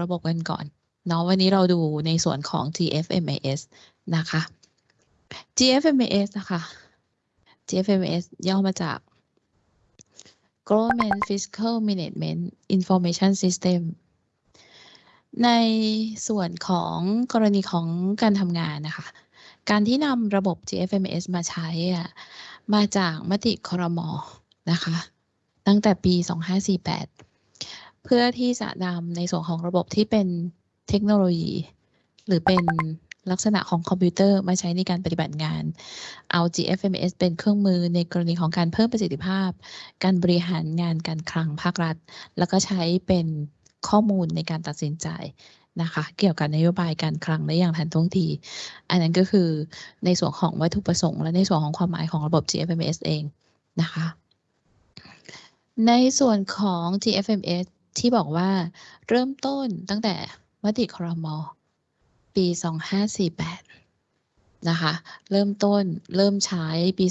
ระบบกันก่อนเนาะวันนี้เราดูในส่วนของ GFMAS นะคะ GFMAS นะคะ GFMAS ย่อมาจาก Government Fiscal Management Information System ในส่วนของกรณีของการทำงานนะคะ การที่นำระบบ GFMS มาใช้อะมาจากมติครมนะคะ ตั้งแต่ปี 2548 เพื่อที่จะนำในส่วนของระบบที่เป็นเทคโนโลยี หรือเป็นลักษณะของคอมพิวเตอร์มาใช้ในการปฏิบัติงาน เอา GFMS เป็นเครื่องมือในกรณีของการเพิ่มประสิทธิภาพ การบริหารงานการคลังภาครัฐ แล้วก็ใช้เป็นข้อมูลในการตัดสินใจนะคะ เกี่ยวกับนโยบายการคลังได้อย่างทันท่วงที อันนั้นก็คือในส่วนของวัตถุประสงค์และในส่วนของความหมายของระบบ GFMS เองนะคะ ในส่วนของ GFMS ที่บอกว่าเริ่มต้นตั้งแต่มติครม ปี 2548 นะคะ เริ่มต้นเริ่มใช้ปี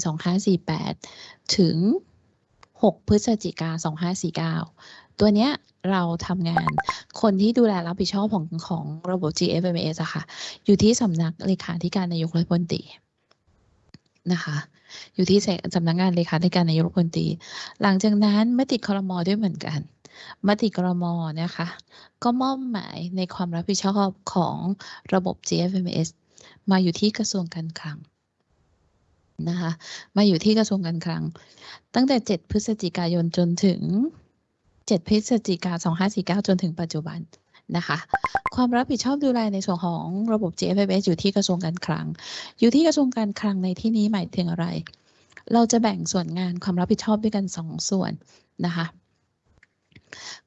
2548 ถึง 6 พฤศจิกา 2549 ตัวเนี้ยเราทำงานคนที่ดูแลรับผิดชอบของของระบบ GFMS อะค่ะ อยู่ที่สำนักเลขาธิการนายกรัฐมนตรีนะคะ อยู่ที่สำนักงานเลขาธิการนายกรัฐมนตรี หลังจากนั้นมติครมด้วยเหมือนกัน มติครมนะคะ ก็มอบหมายในความรับผิดชอบของระบบ GFMS มาอยู่ที่กระทรวงการคลังนะคะมาอยู่ที่กระทรวงการคลัง ตั้งแต่ 7 พฤศจิกายนจนถึง 7 พฤศจิกา2549 จนถึงปัจจุบันนะคะ ความรับผิดชอบดูแลในส่วนของระบบ GFMIS อยู่ที่กระทรวงการคลัง อยู่ที่กระทรวงการคลังในที่นี้หมายถึงอะไร เราจะแบ่งส่วนงานความรับผิดชอบด้วยกัน 2 ส่วนนะคะ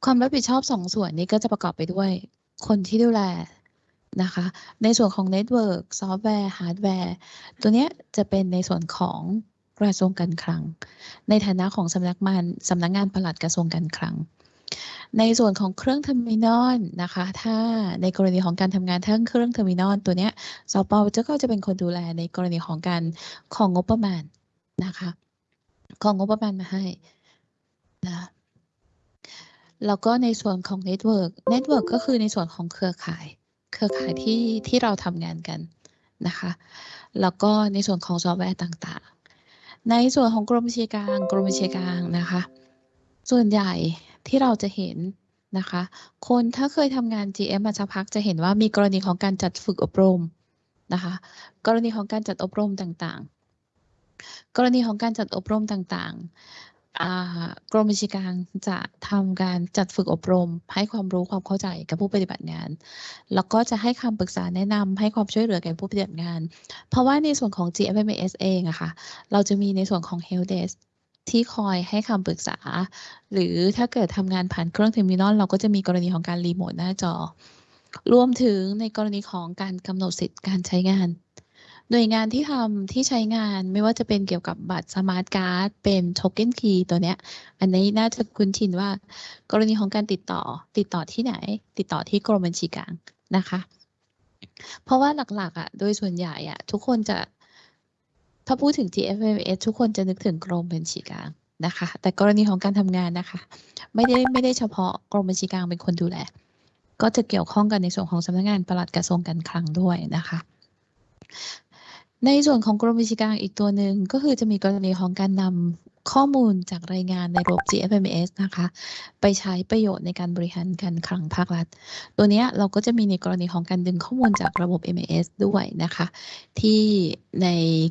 ความรับผิดชอบ2ส่วนนี้ก็จะประกอบไปด้วย คนที่ดูแลนะคะ ในส่วนของ network ซอฟต์แวร์ฮาร์ดแวร์ตัวเนี้ยจะเป็นในส่วนของกระทรวงการคลัง ในฐานะของสำนักงานสำนักงานปลัดกระทรวงการคลัง ในส่วนของเครื่อง terminal นะคะ ถ้าในกรณีของการทำงานทั้งเครื่อง terminal ตัวเนี้ยสปจะก็จะเป็นคนดูแลในกรณีของการของงบประมาณนะคะ ของงบประมาณมาให้นะ แล้วก็ในส่วนของ network network ก็คือในส่วนของเครือข่าย เครือข่ายที่ที่เราทำงานกันนะคะ แล้วก็ในส่วนของซอฟต์แวร์ต่างๆ ในส่วนของกรมบัญชีกลางกรมบัญชีกลางนะคะ ส่วนใหญ่ที่เราจะเห็นนะคะ คนถ้าเคยทำงาน GM มาสักพักจะเห็นว่ามีกรณีของการจัดฝึกอบรมนะคะ กรณีของการจัดอบรมต่างๆ กรณีของการจัดอบรมต่างๆ กรมบัญชีกลางจะทำการจัดฝึกอบรม ให้ความรู้ความเข้าใจกับผู้ปฏิบัติงาน แล้วก็จะให้คำปรึกษาแนะนำให้ความช่วยเหลือแก่ผู้ปฏิบัติงาน เพราะว่าในส่วนของ GFMS เองอะค่ะ เราจะมีในส่วนของ Help Desk ที่คอยให้คำปรึกษา หรือถ้าเกิดทำงานผ่านเครื่อง terminal เราก็จะมีกรณีของการรีโมทหน้าจอ รวมถึงในกรณีของการกำหนดสิทธิ์การใช้งาน หน่วยงานที่ทำที่ใช้งานไม่ว่าจะเป็นเกี่ยวกับบัตร Smart Card เป็น Token Key ตัวเนี้ย อันนี้น่าจะคุ้นชินว่า กรณีของการติดต่อ ติดต่อที่ไหน ติดต่อที่กรมบัญชีกลางนะคะ เพราะว่าหลักๆอะโดยส่วนใหญ่อะทุกคนจะ ถ้าพูดถึง GFMS ทุกคนจะนึกถึงกรมบัญชีกลางนะคะ แต่กรณีของการทำงานนะคะ ไม่ได้ไม่ได้เฉพาะกรมบัญชีกลางเป็นคนดูแลก็จะเกี่ยวข้องกันในส่วนของสำนักงานปลัดกระทรวงการคลังด้วยนะคะ ในส่วนของกรมวิชาการอีกตัวหนึ่งก็คือจะมีกรณีของการนำข้อมูลจากรายงานในระบบ GFMS นะคะ ไปใช้ประโยชน์ในการบริหารการคลังภาครัฐ ตัวนี้เราก็จะมีในกรณีของการดึงข้อมูลจากระบบ MAS ด้วยนะคะ ที่ใน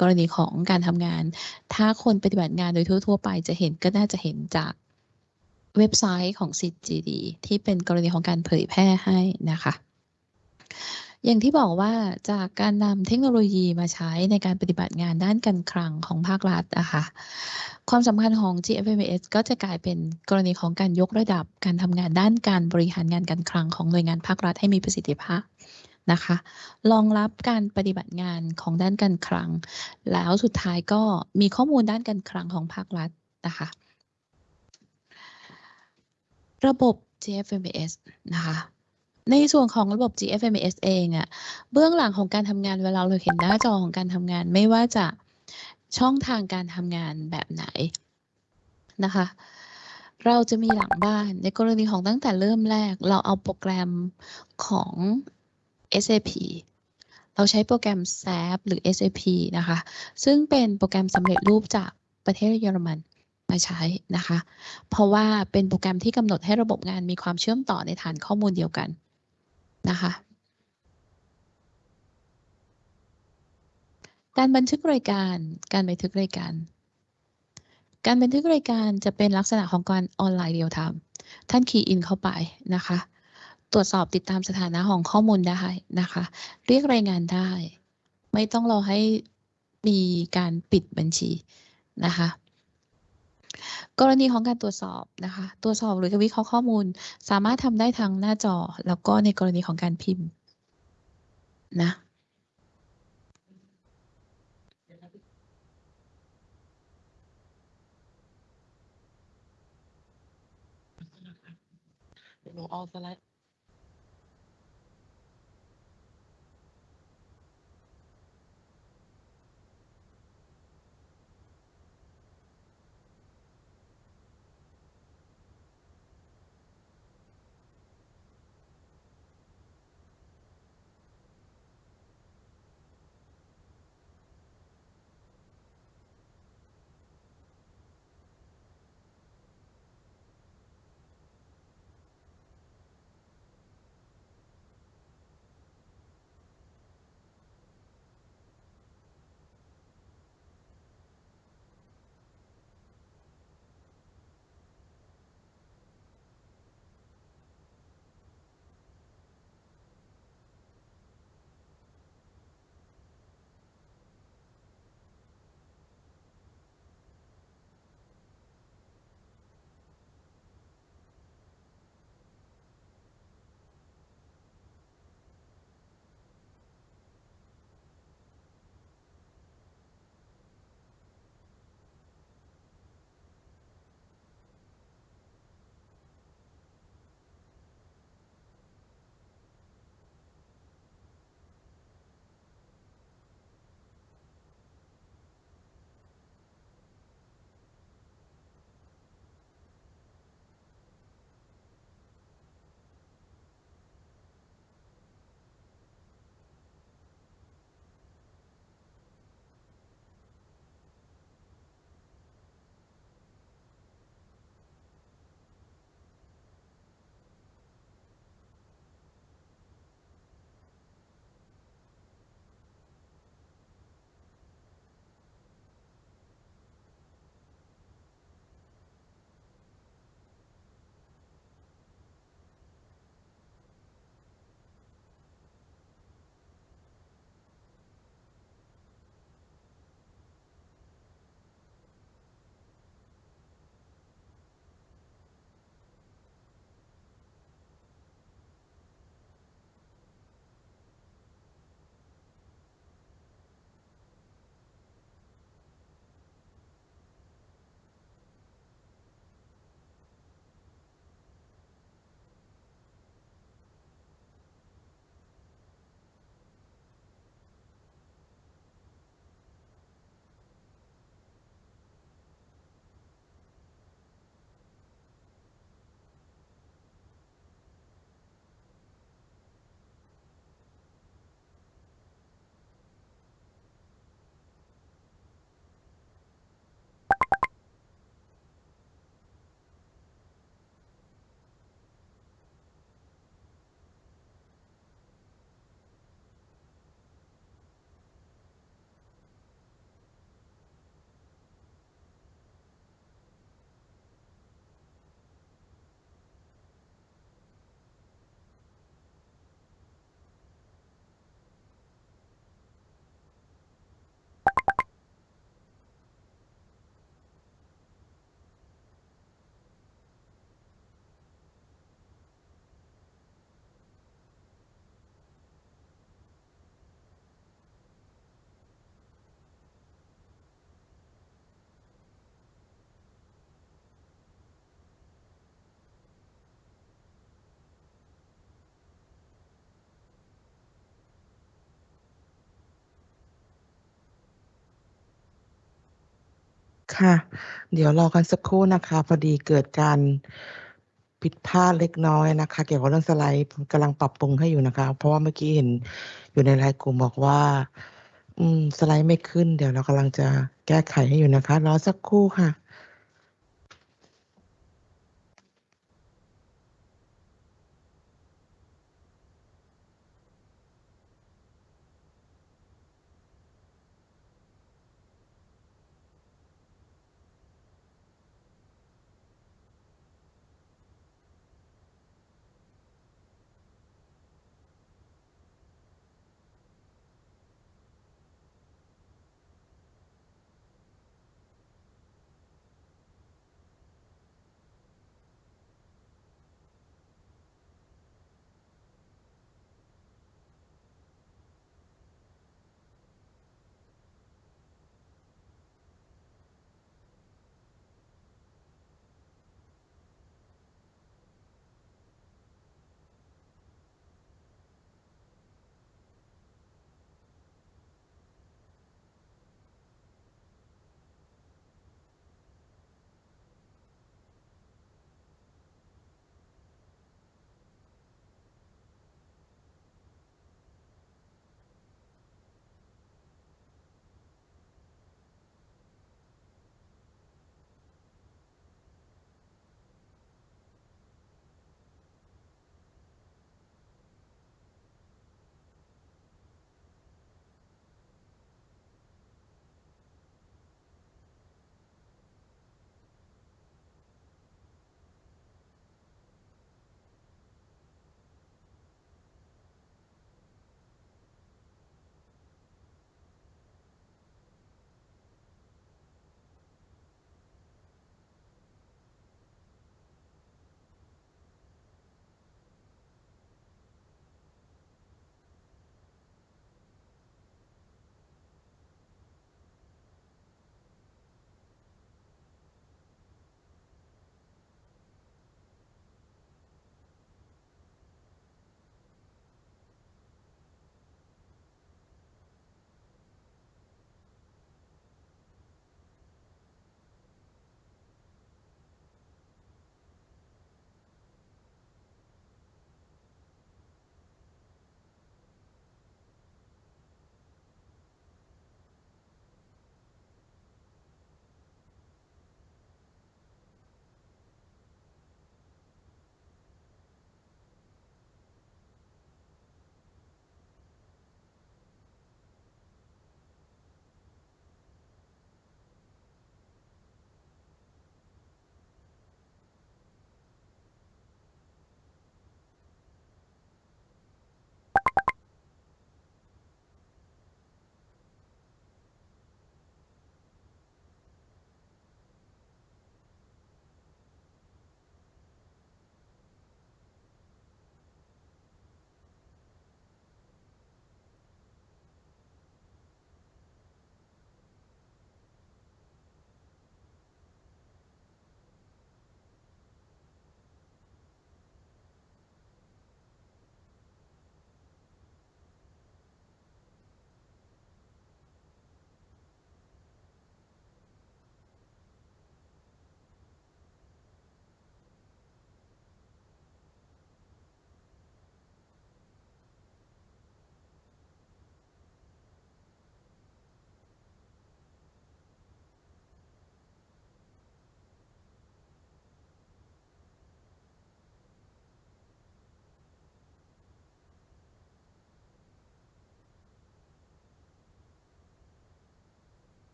กรณีของการทำงาน ถ้าคนปฏิบัติงานโดยทั่ว ๆ ไปจะเห็นก็น่าจะเห็นจากเว็บไซต์ของ CGD ที่เป็นกรณีของการเผยแพร่ให้นะคะ อย่างที่บอกว่าจากการนำเทคโนโลยีมาใช้ในการปฏิบัติงานด้านการคลังของภาครัฐนะคะความสำคัญของ GFMS ก็จะกลายเป็นกรณีของการยกระดับการทำงานด้านการบริหารงานการคลังของหน่วยงานภาครัฐให้มีประสิทธิภาพนะคะรองรับการปฏิบัติงานของด้านการคลัง แล้วสุดท้ายก็มีข้อมูลด้านการคลังของภาครัฐนะคะระบบ GFMS นะคะ ในส่วนของระบบ GFMS เองอะเบื้องหลังของการทำงานเวลาเราเห็นหน้าจอของการทำงาน ไม่ว่าจะช่องทางการทำงานแบบไหนนะคะ เราจะมีหลังบ้านในกรณีของตั้งแต่เริ่มแรก เราเอาโปรแกรมของ SAP เราใช้โปรแกรม SAP หรือ SAP นะคะ ซึ่งเป็นโปรแกรมสำเร็จรูปจากประเทศเยอรมันมาใช้นะคะ เพราะว่าเป็นโปรแกรมที่กำหนดให้ระบบงานมีความเชื่อมต่อในฐานข้อมูลเดียวกัน นะคะ การบันทึกรายการ การบันทึกรายการ การบันทึกรายการจะเป็นลักษณะของการออนไลน์ real time ท่าน key in เข้าไปนะคะ ตรวจสอบติดตามสถานะของข้อมูลได้นะคะ เรียกรายงานได้ ไม่ต้องรอให้มีการปิดบัญชีนะคะ กรณีของการตรวจสอบนะคะตรวจสอบหรือวิเคราะห์ข้อมูล สามารถทำได้ทางหน้าจอ แล้วก็ในกรณีของการพิมพ์นะหนูเอาสไลด์ ค่ะ เดี๋ยวรอกันสักครู่นะคะ พอดีเกิดการผิดพลาดเล็กน้อยนะคะ เกี่ยวกับเรื่องสไลด์กำลังปรับปรุงให้อยู่นะคะ เพราะว่าเมื่อกี้เห็นอยู่ในไลน์กลุ่มบอกว่า อืม สไลด์ไม่ขึ้น เดี๋ยวเรากำลังจะแก้ไขให้อยู่นะคะ รอสักครู่ค่ะ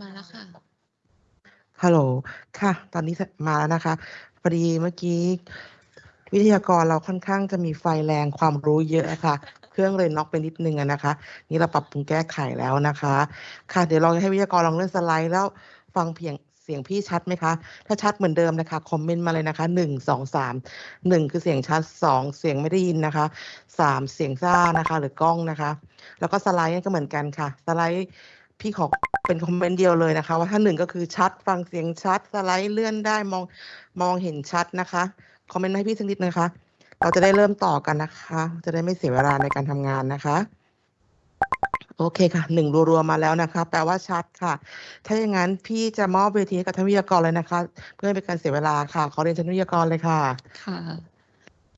มาแล้วค่ะ ฮัลโหล ค่ะ ตอนนี้มาแล้วนะคะ พอดีเมื่อกี้ วิทยากรเราค่อนข้างจะมีไฟแรงความรู้เยอะค่ะ เครื่องเลยน็อกไปนิดนึงนะคะ นี่เราปรับปรุงแก้ไขแล้วนะคะ ค่ะ เดี๋ยวลองให้วิทยากรลองเลื่อนสไลด์แล้วฟังเพียง เสียงพี่ชัดไหมคะ ถ้าชัดเหมือนเดิมนะคะ คอมเมนต์มาเลยนะคะหนึ่งสองสามหนึ่งคือเสียงชัดสองเสียงไม่ได้ยินนะคะสามเสียงซ่านะคะ หรือกล้องนะคะ แล้วก็สไลด์ก็เหมือนกันค่ะ สไลด์พี่ขอเป็นคอมเมนต์เดียวเลยนะคะ ว่าถ้าหนึ่งก็คือชัดฟังเสียงชัด สไลด์เลื่อนได้มองมองเห็นชัดนะคะ คอมเมนต์ให้พี่สักนิดนะคะ เราจะได้เริ่มต่อกันนะคะ จะได้ไม่เสียเวลาในการทำงานนะคะ โอเคค่ะหนึ่งรัวๆมาแล้วนะคะแปลว่าชัดค่ะ ถ้าอย่างนั้นพี่จะมอบเวทีให้กับท่านวิทยากรเลยนะคะ เพื่อไม่เป็นการเสียเวลาค่ะขอเรียนเชิญวิทยากรเลยค่ะ ค่ะ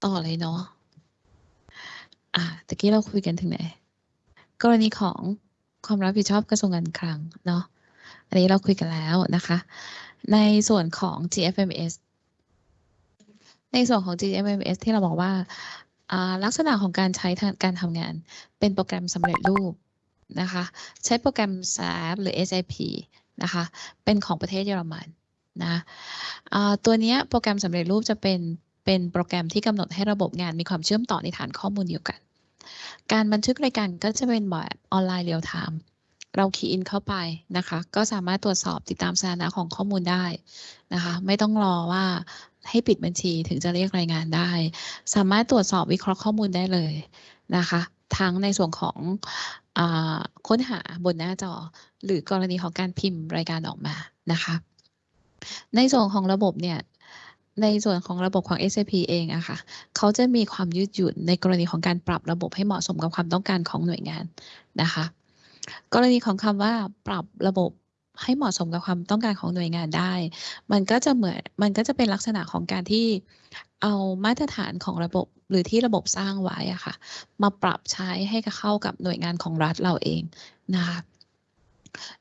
ต่อเลยเนาะอะตะกี้เราคุยกันถึงไหน กรณีของความรับผิดชอบกระทรวงการคลังเนาะอันนี้เราคุยกันแล้วนะคะ ในส่วนของ GFMS ในส่วนของ GFMS ที่เราบอกว่าลักษณะของการใช้การทำงานเป็นโปรแกรมสำเร็จรูป นะคะ ใช้โปรแกรม SAP หรือ SAP นะคะ เป็นของประเทศเยอรมันนะอ่าตัวนี้โปรแกรมสำเร็จรูปจะเป็นเป็นโปรแกรมที่กำหนดให้ระบบงานมีความเชื่อมต่อในฐานข้อมูลเดียวกัน การบันทึกรายการก็จะเป็นแบบออนไลน์เรียลไทม์เราคีย์อินเข้าไปนะคะ ก็สามารถตรวจสอบติดตามสถานะของข้อมูลได้นะคะ ไม่ต้องรอว่าให้ปิดบัญชีถึงจะเรียกรายงานได้ สามารถตรวจสอบวิเคราะห์ข้อมูลได้เลยนะคะ ทั้งในส่วนของอค้นหาบนหน้าจอ หรือกรณีของการพิมพ์รายการออกมานะคะ ในส่วนของระบบเนี่ยในส่วนของระบบของ SAP เองอะค่ะ เขาจะมีความยืดหยุ่นในกรณีของการปรับระบบให้เหมาะสมกับความต้องการของหน่วยงานนะคะ กรณีของคำว่าปรับระบบ ให้เหมาะสมกับความต้องการของหน่วยงานได้ มันก็จะเหมือนมันก็จะเป็นลักษณะของการที่เอามาตรฐานของระบบหรือที่ระบบสร้างไว้อะค่ะ มาปรับใช้ให้เข้ากับหน่วยงานของรัฐเราเองนะคะ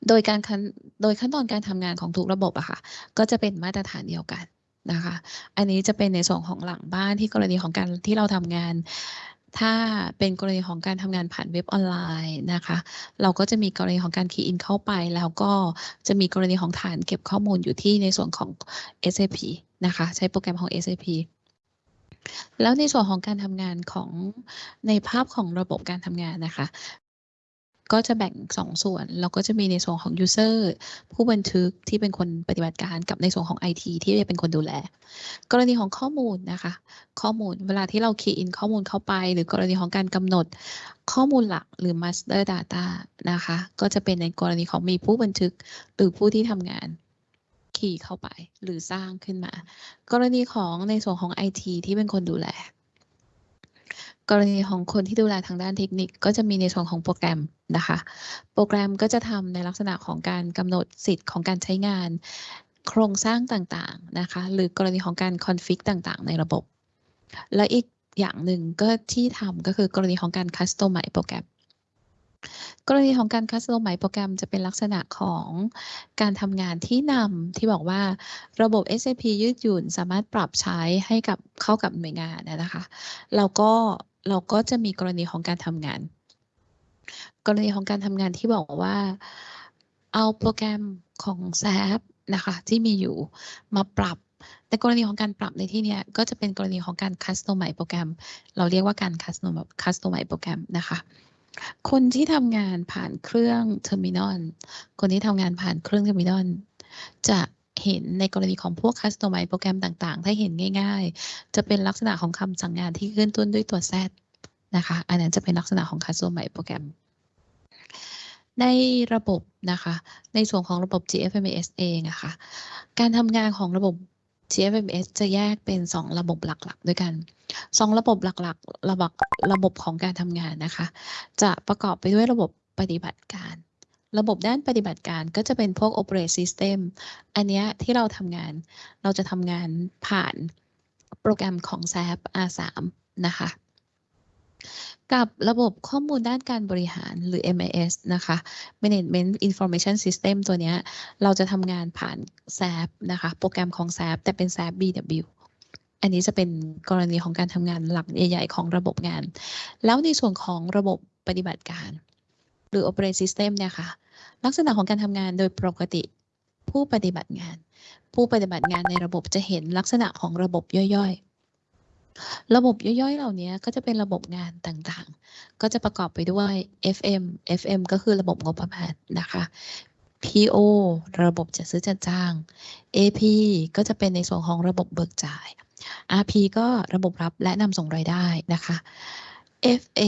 โดยการคันโดยขั้นตอนการทำงานของทุกระบบอะค่ะ ก็จะเป็นมาตรฐานเดียวกันนะคะ อันนี้จะเป็นในส่วนของหลังบ้านที่กรณีของการที่เราทำงาน ถ้าเป็นกรณีของการทำงานผ่านเว็บออนไลน์นะคะ เราก็จะมีกรณีของการคีย์อินเข้าไป แล้วก็จะมีกรณีของฐานเก็บข้อมูลอยู่ที่ในส่วนของ SAP นะคะ ใช้โปรแกรมของ SAP แล้วในส่วนของการทำงานของในภาพของระบบการทำงานนะคะ ก็จะแบ่งสองส่วน เราก็จะมีในส่วนของ user ผู้บันทึกที่เป็นคนปฏิบัติการกับในส่วนของ IT ที่จะเป็นคนดูแล กรณีของข้อมูลนะคะ ข้อมูลเวลาที่เรา key in ข้อมูลเข้าไป หรือกรณีของการกำหนดข้อมูลหลักหรือ master data นะคะ ก็จะเป็นในกรณีของมีผู้บันทึกหรือผู้ที่ทำงานkey เข้าไปหรือสร้างขึ้นมา กรณีของในส่วนของ IT ที่เป็นคนดูแล กรณีของคนที่ดูแลทางด้านเทคนิคก็จะมีในส่วนของโปรแกรมนะคะ โปรแกรมก็จะทำในลักษณะของการกำหนดสิทธิ์ของการใช้งาน โครงสร้างต่างๆนะคะ หรือกรณีของการ config ต่างๆ ในระบบ และอีกอย่างหนึ่งก็ที่ทำก็คือกรณีของการ customize โปรแกรมกรณีของการคัสตอมไมโปรแกรมจะเป็นลักษณะของการทำงานที่นำที่บอกว่าระบบ SAP ยืดหยุ่นสามารถปรับใช้ให้กับเข้ากับหน่วยงานนะนะคะ แล้วก็ เราก็จะมีกรณีของการทำงาน กรณีของการทำงานที่บอกว่าเอาโปรแกรมของ SAP นะคะที่มีอยู่มาปรับ แต่กรณีของการปรับในที่นี้ก็จะเป็นกรณีของการ customize โปรแกรม เราเรียกว่าการ customize customize โปรแกรมนะคะคนที่ทำงานผ่านเครื่อง terminal คนที่ทำงานผ่านเครื่อง terminal จะ เห็นในกรณีของพวก customize โปรแกรมต่างๆ ถ้าเห็นง่าย ๆ จะเป็นลักษณะของคำสั่งงานที่ขึ้นต้นด้วยตัว Z นะคะ อันนั้นจะเป็นลักษณะของ customize โปรแกรม ในระบบนะคะ ในส่วนของระบบ GFMS เองอะค่ะ การทำงานของระบบ GFMS จะแยกเป็น 2 ระบบหลักๆ ด้วยกัน 2 ระบบหลักๆ ระบบระบบของการทำงานนะคะ จะประกอบไปด้วยระบบปฏิบัติการ ระบบด้านปฏิบัติการก็จะเป็นพวก Operate System อันเนี้ยที่เราทำงาน เราจะทำงานผ่านโปรแกรมของ SAP R3 นะคะ กับระบบข้อมูลด้านการบริหารหรือ MIS นะคะ Management Information System ตัวนี้เราจะทำงานผ่าน SAP นะคะ โปรแกรมของ SAP แต่เป็น SAP BW อันนี้จะเป็นกรณีของการทำงานหลักใหญ่ ๆ ของระบบงาน แล้วในส่วนของระบบปฏิบัติการ รือ Operate System เนี่ยค่ะ ลักษณะของการทำงานโดยปกติผู้ปฏิบัติงาน ผู้ปฏิบัติงานในระบบจะเห็นลักษณะของระบบย่อยๆ ระบบย่อยๆ เหล่านี้ก็จะเป็นระบบงานต่างๆ ก็จะประกอบไปด้วย FM FM ก็คือระบบงบประมาณนะคะ PO ระบบจัดซื้อจัดจ้าง AP ก็จะเป็นในส่วนของระบบเบิกจ่าย RP ก็ระบบรับและนำส่งรายได้นะคะ FA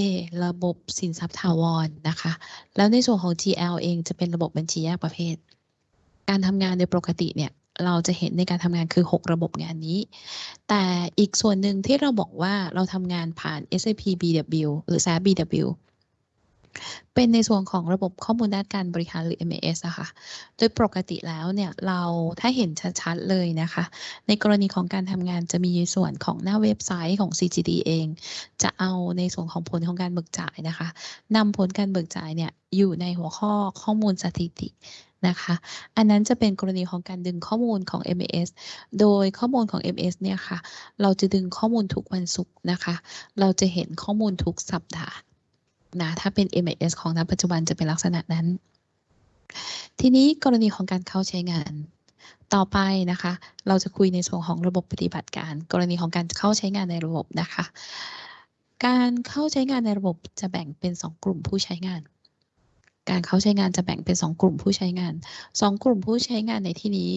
ระบบสินทรัพย์ถาวรนนะคะ แล้วในส่วนของ GL เองจะเป็นระบบบัญชีแยกประเภท การทำงานโดยปกติเนี่ยเราจะเห็นในการทำงานคือ 6 ระบบงานนี้ แต่อีกส่วนหนึ่งที่เราบอกว่าเราทำงานผ่าน SAP BW หรือ SAP BW เป็นในส่วนของระบบข้อมูลด้านการบริหารหรือ MES อะค่ะ โดยปกติแล้วเนี่ยเราถ้าเห็นชัดๆเลยนะคะ ในกรณีของการทำงานจะมีส่วนของหน้าเว็บไซต์ของ CGD เอง จะเอาในส่วนของผลของการเบิกจ่ายนะคะนำผลการเบิกจ่ายเนี่ยอยู่ในหัวข้อข้อมูลสถิตินะคะ อันนั้นจะเป็นกรณีของการดึงข้อมูลของ MS โดยข้อมูลของ MS เนี่ยค่ะ เราจะดึงข้อมูลทุกวันศุกร์นะคะ เราจะเห็นข้อมูลทุกสัปดาห์ นะ ถ้าเป็น MES ของณปัจจุบันจะเป็นลักษณะนั้น ทีนี้กรณีของการเข้าใช้งาน ต่อไปนะคะ เราจะคุยในส่วนของระบบปฏิบัติการ กรณีของการเข้าใช้งานในระบบนะคะ การเข้าใช้งานในระบบจะแบ่งเป็น 2 กลุ่มผู้ใช้งาน การเข้าใช้งานจะแบ่งเป็น 2 กลุ่มผู้ใช้งาน 2 กลุ่มผู้ใช้งานในที่นี้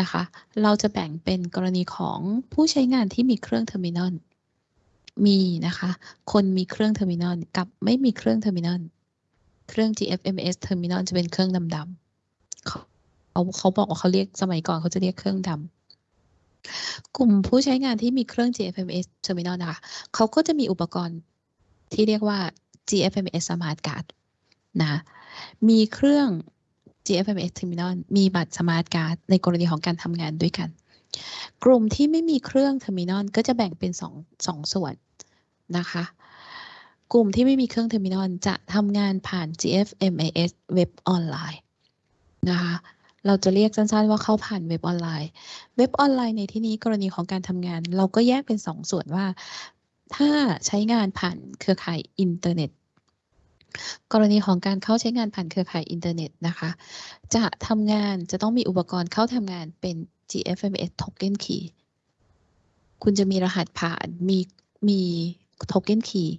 นะคะ เราจะแบ่งเป็นกรณีของผู้ใช้งานที่มีเครื่อง terminal มีนะคะ คนมีเครื่อง terminal กับไม่มีเครื่องเทอร์มินอลเครื่อง GFMS Terminal จะเป็นเครื่องดำๆเขาเขาเขาบอกว่าเขาเรียกสมัยก่อนเขาจะเรียกเครื่องดำกลุ่มผู้ใช้งานที่มีเครื่อง GFMS Terminal นะคะเขาก็จะมีอุปกรณ์ที่เรียกว่า GFMIS Smart Card นะมีเครื่อง GFMIS Terminal มีบัตร Smart Card ในกรณีของการทำงานด้วยกัน กลุ่มที่ไม่มีเครื่อง Terminal ก็จะแบ่งเป็นสองสองส่วน นะคะ กลุ่มที่ไม่มีเครื่อง terminal จะทำงานผ่าน GFMIS เว็บออนไลน์นะคะเราจะเรียกสั้นๆว่าเข้าผ่านเว็บออนไลน์ เว็บออนไลน์ในที่นี้กรณีของการทำงาน เราก็แยกเป็นสองส่วนว่า ถ้าใช้งานผ่านเครือข่ายอินเทอร์เน็ต กรณีของการเข้าใช้งานผ่านเครือข่ายอินเทอร์เน็ตนะคะ จะทำงานจะต้องมีอุปกรณ์เข้าทำงานเป็น GFMS Token Key คุณจะมีรหัสผ่านมีมี Token Key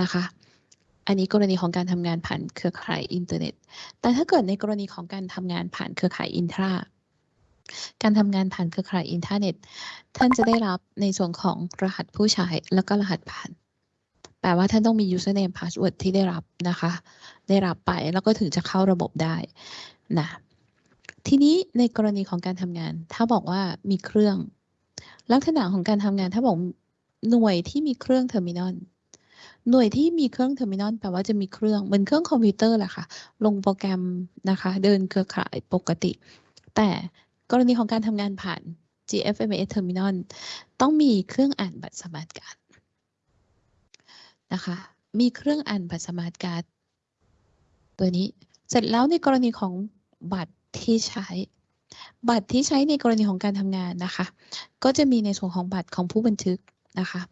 นะคะ อันนี้กรณีของการทำงานผ่านเครือข่ายอินเทอร์เน็ต แต่ถ้าเกิดในกรณีของการทำงานผ่านเครือข่าย Intra การทำงานผ่านเครือข่ายอินเทอร์เน็ต ท่านจะได้รับในส่วนของรหัสผู้ใช้แล้วก็รหัสผ่าน แปลว่าท่านต้องมี username password ที่ได้รับนะคะ ได้รับไปแล้วก็ถึงจะเข้าระบบได้นะทีนี้ในกรณีของการทำงาน ถ้าบอกว่ามีเครื่อง ลักษณะของการทำงานถ้าบอก หน่วยที่มีเครื่อง terminal หน่วยที่มีเครื่อง terminal แปลว่าจะมีเครื่องเหมือนเครื่องคอมพิวเตอร์แหละค่ะ ลงโปรแกรมนะคะ เดินเครือข่ายปกติ แต่กรณีของการทำงานผ่าน GFMS Terminal ต้องมีเครื่องอ่านบัตรสมาร์ทการ์ดนะคะ มีเครื่องอ่านบัตรสมาร์ทการ์ดตัวนี้ เสร็จแล้วในกรณีของบัตรที่ใช้ บัตรที่ใช้ในกรณีของการทำงานนะคะ ก็จะมีในส่วนของบัตรของผู้บันทึก นะคะ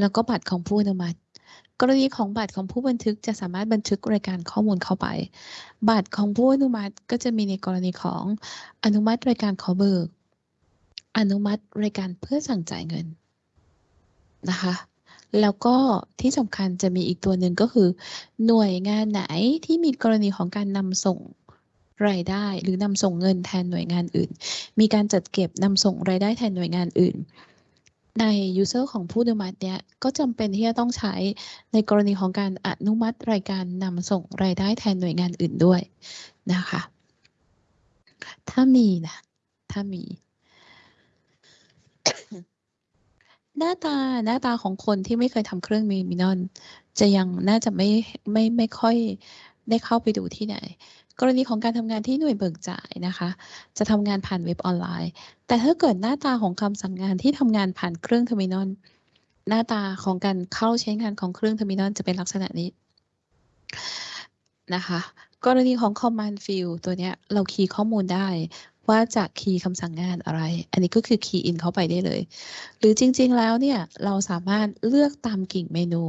แล้วก็บัตรของผู้อนุมัติ กรณีของบัตรของผู้บันทึกจะสามารถบันทึกรายการข้อมูลเข้าไป บัตรของผู้อนุมัติก็จะมีในกรณีของอนุมัติรายการขอเบิก อนุมัติรายการเพื่อสั่งจ่ายเงินนะคะแล้วก็ที่สำคัญจะมีอีกตัวหนึ่งก็คือ หน่วยงานไหนที่มีกรณีของการนำส่งรายได้ หรือนำส่งเงินแทนหน่วยงานอื่น มีการจัดเก็บนำส่งรายได้แทนหน่วยงานอื่น ใน user ของผู้อนุมัติเนี่ยก็จำเป็นที่จะต้องใช้ในกรณีของการอนุมัติรายการนำส่งรายได้แทนหน่วยงานอื่นด้วยนะคะ ถ้ามีนะ ถ้ามี หน้าตาหน้าตาของคนที่ไม่เคยทำเครื่อง terminal จะยังน่าจะไม่ไม่ไม่ค่อยได้เข้าไปดูที่ไหน กรณีของการทำงานที่หน่วยเบิกจ่ายนะคะ จะทำงานผ่านเว็บออนไลน์ แต่ถ้าเกิดหน้าตาของคำสั่งงานที่ทำงานผ่านเครื่อง terminal หน้าตาของการเข้าใช้งานของเครื่อง terminal จะเป็นลักษณะนี้นะคะ กรณีของ command field ตัวเนี้ยเราคีย์ข้อมูลได้ว่าจะคีย์คำสั่งงานอะไร อันนี้ก็คือคีย์ in เข้าไปได้เลย หรือจริงๆแล้วเนี่ย เราสามารถเลือกตามกิ่งเมนู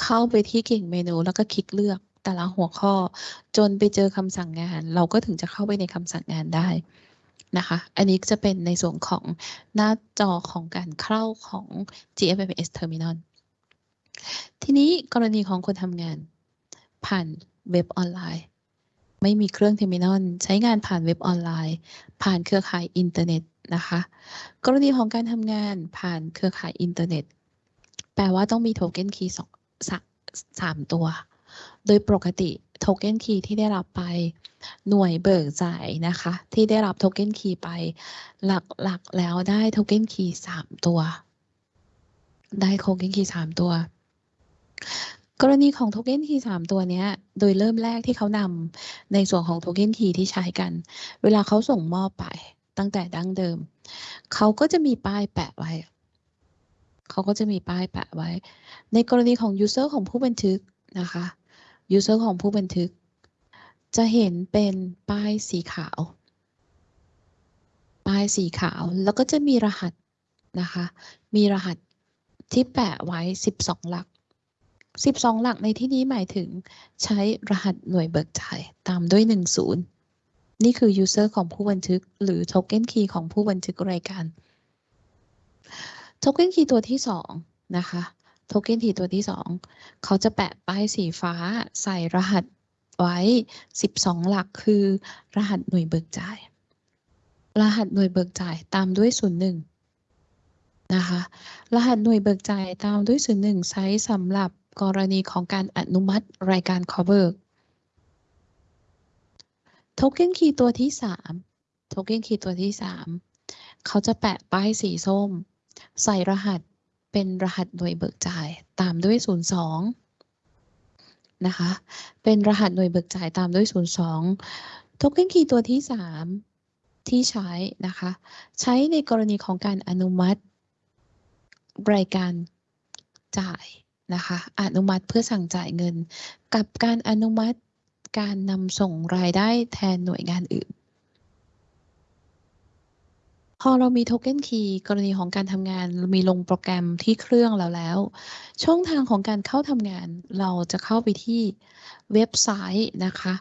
เข้าไปที่กิ่งเมนูแล้วก็คลิกเลือก แต่ละหัวข้อ จนไปเจอคำสั่งงาน เราก็ถึงจะเข้าไปในคำสั่งงานได้นะคะ อันนี้จะเป็นในส่วนของหน้าจอของการเข้าของ GFMS Terminal ทีนี้กรณีของคนทำงาน ผ่านเว็บออนไลน์ ไม่มีเครื่อง terminal ใช้งานผ่านเว็บออนไลน์ ผ่านเครือข่ายอินเทอร์เน็ตนะคะ กรณีของการทำงานผ่านเครือข่ายอินเทอร์เน็ต แปลว่าต้องมี token key สองสามตัว โดยปกติ token key ที่ได้รับไปหน่วยเบิกจ่ายนะคะ ที่ได้รับ token key ไปหลักๆแล้วได้ token key สามตัว ได้โทเค็นคีย์สามตัว กรณีของโทเค็นคีย์สามตัวเนี้ยโดยเริ่มแรกที่เขานำในส่วนของโทเค็นคีย์ที่ใช้กัน เวลาเขาส่งมอบไปตั้งแต่ดั้งเดิม เขาก็จะมีป้ายแปะไว้เขาก็จะมีป้ายแปะไว้ ในกรณีของ user ของผู้บันทึกนะคะ user ของผู้บันทึก จะเห็นเป็นป้ายสีขาว ป้ายสีขาวแล้วก็จะมีรหัสนะคะ มีรหัสที่แปะไว้ 12 หลัก 12 หลักในที่นี้หมายถึงใช้รหัสหน่วยเบิกจ่ายตามด้วย 10 นี่คือ user ของผู้บันทึก หรือ token key ของผู้บันทึกรายการ token key ตัวที่สองนะคะ token key ตัวที่สองเขาจะแปะป้ายสีฟ้าใส่รหัสไว้ 12 หลักคือ รหัสหน่วยเบิกจ่าย รหัสหน่วยเบิกจ่ายตามด้วย 01 นะคะ รหัสหน่วยเบิกจ่ายตามด้วย 01 ใช้สำหรับกรณีของการอนุมัติรายการขอเบิกโทเค็นคีย์ตัวที่3โทเค็นคีย์ตัวที่ 3 เขาจะแปะป้ายสีส้ม ใส่รหัส เป็นรหัสหน่วยเบิกจ่ายตามด้วย 02 นะคะ เป็นรหัสหน่วยเบิกจ่ายตามด้วย 02 โทเค็นคีย์ตัวที่ 3 ที่ใช้นะคะ ใช้ในกรณีของการอนุมัติ รายการจ่ายนะคะ อนุมัติเพื่อสั่งจ่ายเงิน กับการอนุมัติการนำส่งรายได้แทนหน่วยงานอื่น พอเรามีโทเค็นคีย์กรณีของการทำงานมีลงโปรแกรมที่เครื่องเราแล้ว ช่องทางของการเข้าทำงานเราจะเข้าไปที่เว็บไซต์นะคะ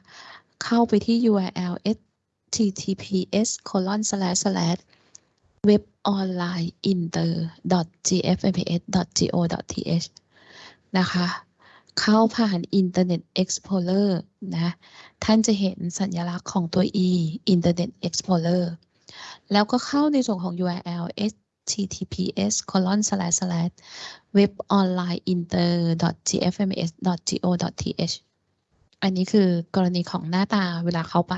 เข้าไปที่ URL https colon slash slash web online inter gfmps go th นะคะ เข้าผ่าน Internet Explorer นะ ท่านจะเห็นสัญลักษณ์ของตัว e Internet Explorer แล้วก็เข้าในส่วนของ URL https colon slash slash web online inter gfms go th อันนี้คือกรณีของหน้าตาเวลาเข้าไป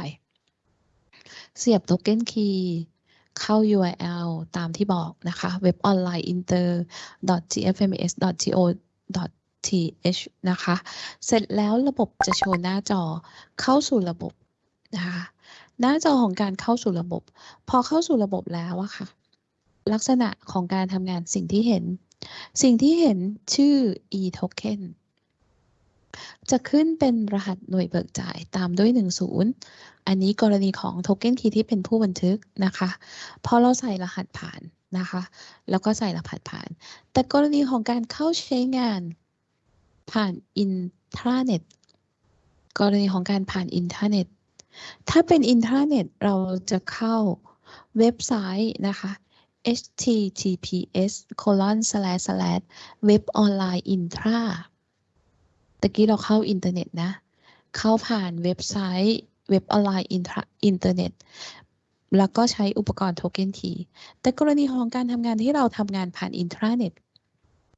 เสียบโทเค็นคีย์เข้า URL ตามที่บอกนะคะ web online inter gfms go th นะคะ เสร็จแล้วระบบจะโชว์หน้าจอเข้าสู่ระบบนะคะ หน้าจอของการเข้าสู่ระบบ พอเข้าสู่ระบบแล้วอะค่ะ ลักษณะของการทำงานสิ่งที่เห็น สิ่งที่เห็นชื่อ e-token จะขึ้นเป็นรหัสหน่วยเบิกจ่ายตามด้วย 10 อันนี้กรณีของโทเค็นคีย์ที่เป็นผู้บันทึกนะคะ พอเราใส่รหัสผ่านนะคะ แล้วก็ใส่รหัสผ่าน แต่กรณีของการเข้าใช้งานผ่านอินทราเน็ต กรณีของการผ่านอินเทอร์เน็ต ถ้าเป็นอินเทอราเน็ตเราจะเข้าเว็บไซต์นะคะ https colon slash slash web online intra ตะกี้เราเข้าอินเทอร์เน็ตนะ เข้าผ่านเว็บไซต์เว็บออนไลน์อินเทอร์เน็ต แล้วก็ใช้อุปกรณ์ token key แต่กรณีของการทำงานที่เราทำงานผ่านอินทราเน็ต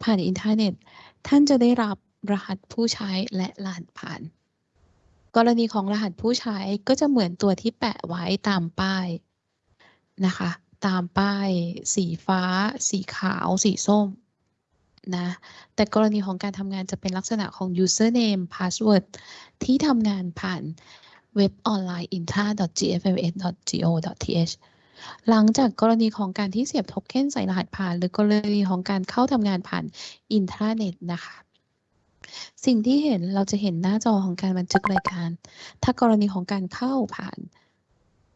ผ่านอินเทอร์เน็ต ท่านจะได้รับรหัสผู้ใช้และรหัสผ่าน กรณีของรหัสผู้ใช้ก็จะเหมือนตัวที่แปะไว้ตามป้ายนะคะ ตามป้ายสีฟ้า สีขาว สีส้มนะแต่กรณีของการทำงานจะเป็นลักษณะของ username password ที่ทำงานผ่านเว็บออนไลน์ intra.gfms.go.th หลังจากกรณีของการที่เสียบโทเค็นใส่รหัสผ่าน หรือกรณีของการเข้าทำงานผ่านอินทราเน็ตนะคะ สิ่งที่เห็นเราจะเห็นหน้าจอของการบันทึกรายการ ถ้ากรณีของการเข้าผ่าน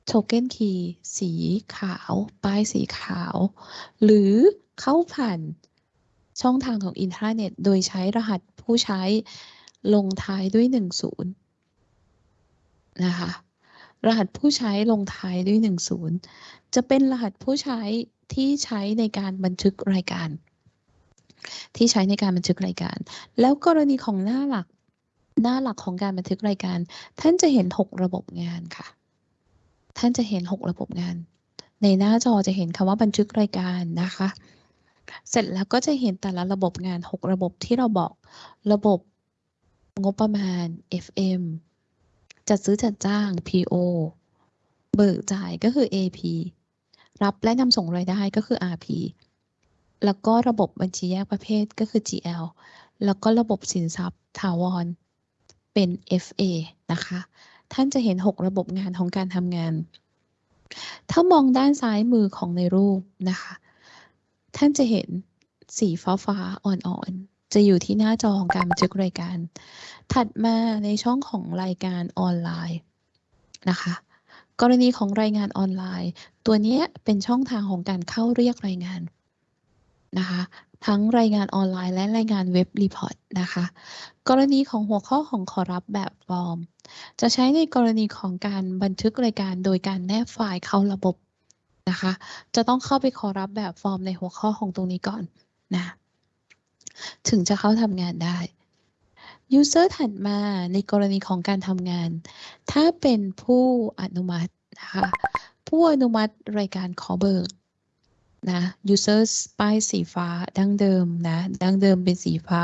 โทเค็นคีย์สีขาว ป้ายสีขาว หรือเข้าผ่านช่องทางของอินทราเน็ต โดยใช้รหัสผู้ใช้ลงท้ายด้วยหนึ่งศูนย์นะคะ รหัสผู้ใช้ลงท้ายด้วยหนึ่งศูนย์จะเป็นรหัสผู้ใช้ที่ใช้ในการบันทึกรายการ ที่ใช้ในการบันทึกรายการ แล้วกรณีของหน้าหลักหน้าหลักของการบันทึกรายการ ท่านจะเห็นหกระบบงานค่ะ ท่านจะเห็นหกระบบงาน ในหน้าจอจะเห็นคำว่าบันทึกรายการนะคะ เสร็จแล้วก็จะเห็นแต่ละระบบงาน 6 ระบบที่เราบอก ระบบงบประมาณ FM จัดซื้อจัดจ้าง PO เบิกจ่ายก็คือ AP รับและนำส่งรายได้ก็คือ RP แล้วก็ระบบบัญชีแยกประเภทก็คือ GL แล้วก็ระบบสินทรัพย์ถาวร เป็น FA นะคะ ท่านจะเห็น 6 ระบบงานของการทำงาน ถ้ามองด้านซ้ายมือของในรูปนะคะ ท่านจะเห็นสีฟ้าฟ้าอ่อนๆ จะอยู่ที่หน้าจอของการบันทึกรายการ ถัดมาในช่องของรายการออนไลน์นะคะ กรณีของรายงานออนไลน์ ตัวนี้เป็นช่องทางของการเข้าเรียกรายงาน นะคะทั้งรายงานออนไลน์และรายงาน web report นะคะ กรณีของหัวข้อของขอรับแบบฟอร์ม จะใช้ในกรณีของการบันทึกรายการโดยการแนบไฟล์เข้าระบบนะคะ จะต้องเข้าไปขอรับแบบฟอร์มในหัวข้อของตรงนี้ก่อนนะ ถึงจะเข้าทำงานได้ User ถัดมาในกรณีของการทำงาน ถ้าเป็นผู้อนุมัตินะคะ ผู้อนุมัติรายการขอเบิก นะ users ป้ายสีฟ้าดั้งเดิมนะดั้งเดิมเป็นสีฟ้า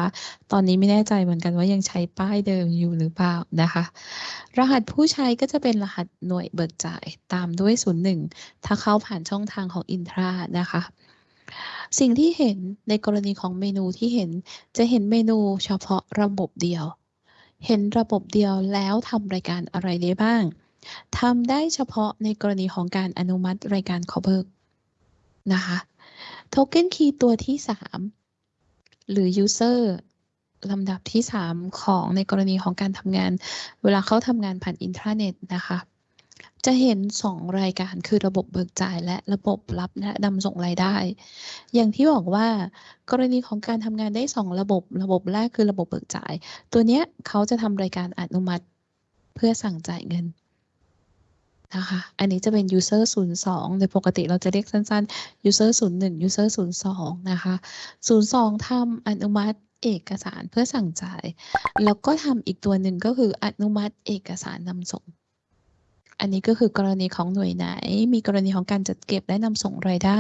ตอนนี้ไม่แน่ใจเหมือนกันว่ายังใช้ป้ายเดิมอยู่หรือเปล่านะคะ รหัสผู้ใช้ก็จะเป็นรหัสหน่วยเบิกจ่ายตามด้วย 01 ถ้าเข้าผ่านช่องทางของ Intra นะคะสิ่งที่เห็นในกรณีของเมนูที่เห็นจะเห็นเมนูเฉพาะระบบเดียว เห็นระบบเดียวแล้วทำรายการอะไรได้บ้างทำได้เฉพาะในกรณีของการอนุมัติรายการขอเบิก นะคะโทเก้นคีย์ตัวที่ 3 หรือ user ลำดับที่ 3 ของในกรณีของการทำงาน เวลาเขาทำงานผ่านอินทราเน็ตนะคะ จะเห็น 2 รายการคือระบบเบิกจ่ายและระบบรับและนำส่งรายได้ อย่างที่บอกว่ากรณีของการทำงานได้ 2 ระบบ ระบบแรกคือระบบเบิกจ่าย ตัวเนี้ยเขาจะทำรายการอนุมัติเพื่อสั่งจ่ายเงิน นะคะ อันนี้จะเป็น user 02โดยปกติเราจะเรียกสั้นๆ user 01 user 02นะคะ 02ทำอนุมัติเอกสารเพื่อสั่งจ่าย แล้วก็ทำอีกตัวหนึ่งก็คืออนุมัติเอกสารนำส่ง อันนี้ก็คือกรณีของหน่วยไหน มีกรณีของการจัดเก็บและนำส่งรายได้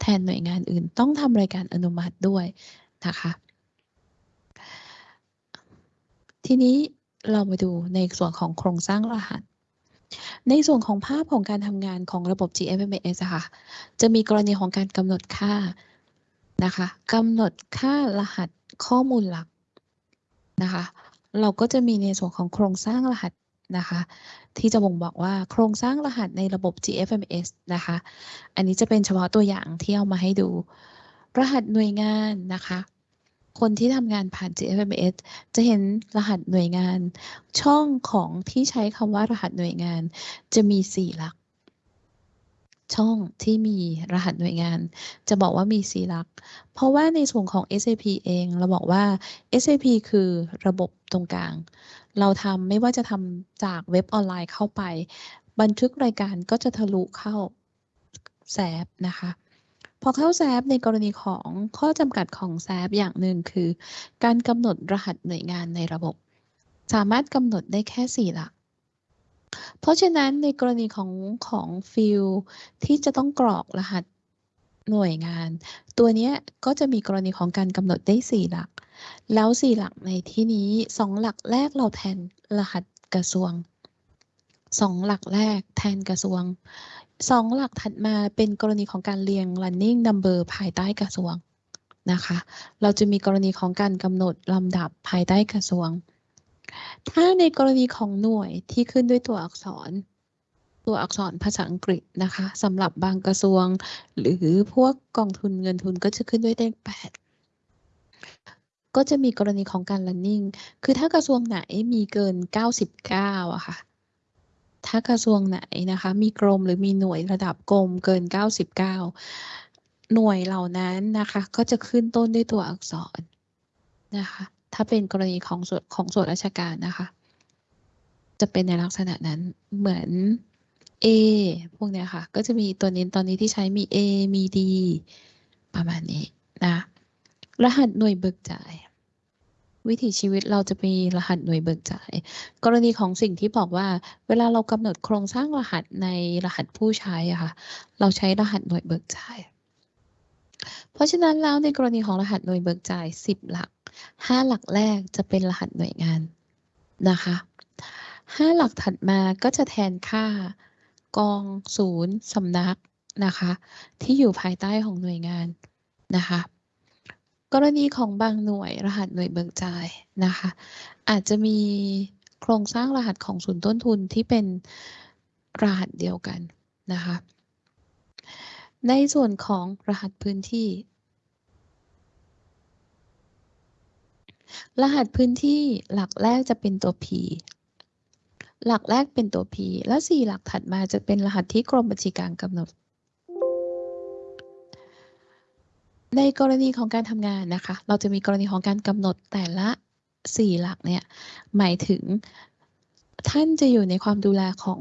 แทนหน่วยงานอื่น ต้องทำรายการอนุมัติด้วยนะคะ ทีนี้เรามาดูในส่วนของโครงสร้างรหัส ในส่วนของภาพของการทำงานของระบบ GFMS ค่ะ จะมีกรณีของการกำหนดค่านะคะกำหนดค่ารหัสข้อมูลหลักนะคะ เราก็จะมีในส่วนของโครงสร้างรหัสนะคะ ที่จะบ่งบอกว่าโครงสร้างรหัสในระบบ GFMS นะคะ อันนี้จะเป็นเฉพาะตัวอย่างที่เอามาให้ดู รหัสหน่วยงานนะคะ คนที่ทำงานผ่าน GFMS จะเห็นรหัสหน่วยงาน ช่องของที่ใช้คำว่ารหัสหน่วยงาน จะมี 4 หลัก ช่องที่มีรหัสหน่วยงาน จะบอกว่ามี 4 หลัก เพราะว่าในส่วนของ SAP เองเราบอกว่า SAP คือระบบตรงกลาง เราทำไม่ว่าจะทำจากเว็บออนไลน์เข้าไป บันทึกรายการก็จะทะลุเข้าแซฟนะคะ พอเข้าแซฟในกรณีของข้อจำกัดของแซฟอย่างหนึ่งคือ การกำหนดรหัสหน่วยงานในระบบ สามารถกำหนดได้แค่4หลัก เพราะฉะนั้นในกรณีของของฟิลที่จะต้องกรอกรหัสหน่วยงาน ตัวนี้ก็จะมีกรณีของการกำหนดได้4หลัก แล้ว4หลักในที่นี้2หลักแรกเราแทนรหัสกระทรวง 2หลักแรกแทนกระทรวง2หลักถัดมาเป็นกรณีของการเรียง running number ภายใต้กระทรวงนะคะ เราจะมีกรณีของการกำหนดลำดับภายใต้กระทรวง ถ้าในกรณีของหน่วยที่ขึ้นด้วยตัวอักษร ตัวอักษรภาษาอังกฤษนะคะสำหรับบางกระทรวง หรือพวกกองทุนเงินทุนก็จะขึ้นด้วยเลขแปดก็จะมีกรณีของการ running คือถ้ากระทรวงไหนมีเกิน 99อะค่ะ ถ้ากระทรวงไหนนะคะ มีกรมหรือมีหน่วยระดับกรมเกิน 99 หน่วยเหล่านั้นนะคะ ก็จะขึ้นต้นด้วยตัวอักษรนะคะ ถ้าเป็นกรณีของส่วนของส่วนราชการนะคะ จะเป็นในลักษณะนั้นเหมือน A พวกเนี้ยค่ะ ก็จะมีตัวนี้ตอนนี้ที่ใช้มี A มี D ประมาณนี้นะ รหัสหน่วยเบิกจ่าย วิถีชีวิตเราจะมีรหัสหน่วยเบิกจ่าย กรณีของสิ่งที่บอกว่า เวลาเรากำหนดโครงสร้างรหัสในรหัสผู้ใช้อะค่ะเราใช้รหัสหน่วยเบิกจ่าย เพราะฉะนั้นแล้วในกรณีของรหัสหน่วยเบิกจ่าย 10 หลัก 5 หลักแรกจะเป็นรหัสหน่วยงานนะคะ5หลักถัดมาก็จะแทนค่ากองศูนย์สำนักนะคะ ที่อยู่ภายใต้ของหน่วยงานนะคะ กรณีของบางหน่วยรหัสหน่วยเบิกจ่ายนะคะ อาจจะมีโครงสร้างรหัสของศูนย์ต้นทุนที่เป็นรหัสเดียวกันนะคะ ในส่วนของรหัสพื้นที่ รหัสพื้นที่หลักแรกจะเป็นตัว P หลักแรกเป็นตัว P แล้วสี่หลักถัดมาจะเป็นรหัสที่กรมบัญชีกลางกำหนด ในกรณีของการทำงานนะคะ เราจะมีกรณีของการกำหนดแต่ละสี่หลักเนี่ยหมายถึงท่านจะอยู่ในความดูแลของ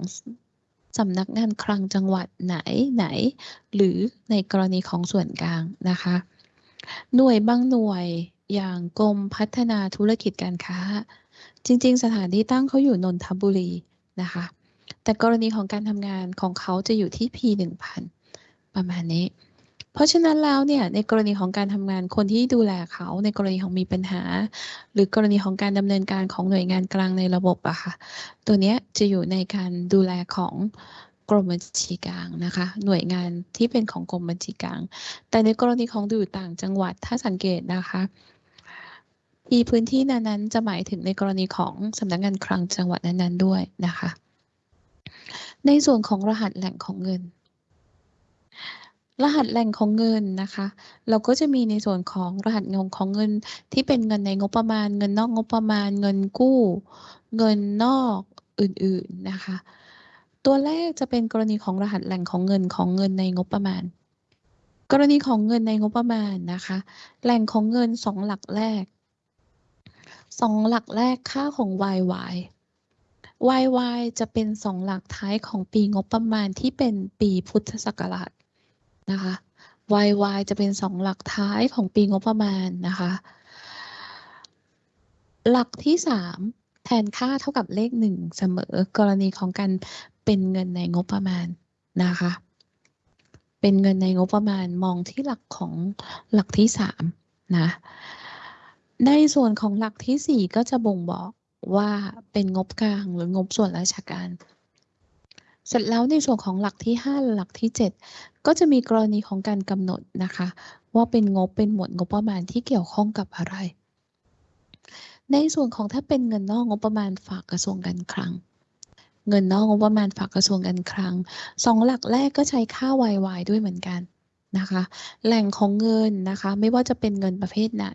สำนักงานคลังจังหวัดไหนไหน หรือในกรณีของส่วนกลางนะคะ หน่วยบางหน่วยอย่างกรมพัฒนาธุรกิจการค้า จริง ๆ สถานที่ตั้งเขาอยู่นนทบุรีนะคะ แต่กรณีของการทำงานของเขาจะอยู่ที่ P 1000ประมาณนี้ เพราะฉะนั้นแล้วเนี่ยในกรณีของการทำงานคนที่ดูแลเขาในกรณีของมีปัญหา หรือกรณีของการดำเนินการของหน่วยงานกลางในระบบอะค่ะ ตัวเนี้ยจะอยู่ในการดูแลของกรมบัญชีกลางนะคะ หน่วยงานที่เป็นของกรมบัญชีกลาง แต่ในกรณีของอยู่ต่างจังหวัดถ้าสังเกตนะคะอีพื้นที่นั้นๆจะหมายถึงในกรณีของสำนักงานคลังจังหวัดนั้นๆด้วยนะคะ ในส่วนของรหัสแหล่งของเงิน รหัสแหล่งของเงินนะคะ เราก็จะมีในส่วนของรหัสเงินของเงินที่เป็นเงินในงบประมาณ เงินนอกงบประมาณ เงินกู้ เงินนอกอื่นๆนะคะ ตัวแรกจะเป็นกรณีของรหัสแหล่งของเงินของเงินในงบประมาณ กรณีของเงินในงบประมาณนะคะ แหล่งของเงินสองหลักแรกสองหลักแรกค่าของ YY YY จะเป็นสองหลักท้ายของปีงบประมาณที่เป็นปีพุทธศักราช นะคะ YY จะเป็นสองหลักท้ายของปีงบประมาณนะคะ หลักที่สามแทนค่าเท่ากับเลขหนึ่งเสมอกรณีของการเป็นเงินในงบประมาณนะคะ เป็นเงินในงบประมาณมองที่หลักของหลักที่สามนะในส่วนของหลักที่สี่ก็จะบ่งบอกว่าเป็นงบกลางหรืองบส่วนราชการ เสร็จแล้วในส่วนของหลักที่ห้าหลักที่เจ็ดก็จะมีกรณีของการกำหนดนะคะ ว่าเป็นงบเป็นหมวดงบประมาณที่เกี่ยวข้องกับอะไร ในส่วนของถ้าเป็นเงินนอกงบประมาณฝากกระทรวงการคลัง เงินนอกงบประมาณฝากกระทรวงการคลังสองหลักแรกก็ใช้ค่า YY ด้วยเหมือนกัน นะคะ แหล่งของเงินนะคะ ไม่ว่าจะเป็นเงินประเภทไหน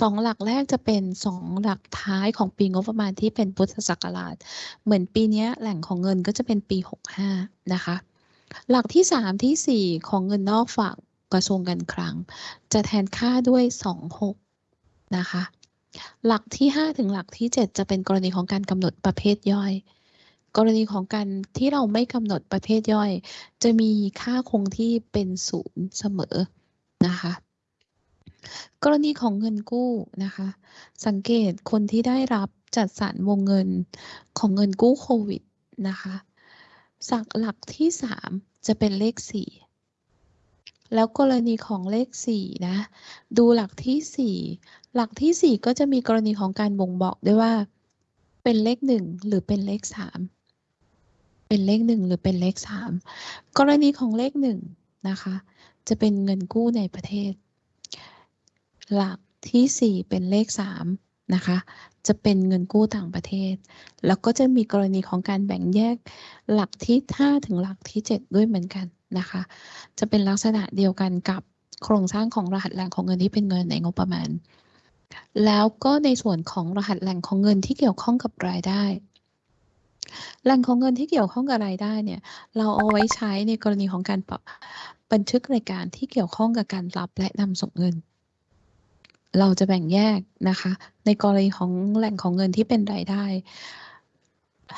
สองหลักแรกจะเป็นสองหลักท้ายของปีงบประมาณที่เป็นพุทธศักราช เหมือนปีนี้แหล่งของเงินก็จะเป็นปี 65 นะคะ หลักที่ 3 ที่ 4 ของเงินนอกฝากกระทรวงการคลัง จะแทนค่าด้วย 26 นะคะ หลักที่ 5 ถึงหลักที่ 7 จะเป็นกรณีของการกำหนดประเภทย่อย กรณีของการที่เราไม่กำหนดประเภทย่อย จะมีค่าคงที่เป็นศูนย์เสมอนะคะ กรณีของเงินกู้นะคะ สังเกตคนที่ได้รับจัดสรรวงเงินของเงินกู้โควิดนะคะสักหลักที่สามจะเป็นเลขสี่แล้วกรณีของเลขสี่นะ ดูหลักที่สี่หลักที่สี่ก็จะมีกรณีของการบ่งบอกด้วยว่า เป็นเลขหนึ่งหรือเป็นเลขสาม เป็นเลขหนึ่งหรือเป็นเลขสามกรณีของเลขหนึ่งนะคะ จะเป็นเงินกู้ในประเทศ หลักที่สี่เป็นเลขสามนะคะ จะเป็นเงินกู้ต่างประเทศ แล้วก็จะมีกรณีของการแบ่งแยกหลักที่ 5 ถึงหลักที่ 7 ด้วยเหมือนกันนะคะ จะเป็นลักษณะเดียวกันกับโครงสร้างของรหัสแหล่งของเงินที่เป็นเงินในงบประมาณ แล้วก็ในส่วนของรหัสแหล่งของเงินที่เกี่ยวข้องกับรายได้ แหล่งของเงินที่เกี่ยวข้องกับรายได้เนี่ย เราเอาไว้ใช้ในกรณีของการบันทึกรายการที่เกี่ยวข้องกับการรับและนำส่งเงิน เราจะแบ่งแยกนะคะ ในกรณีของแหล่งของเงินที่เป็นรายได้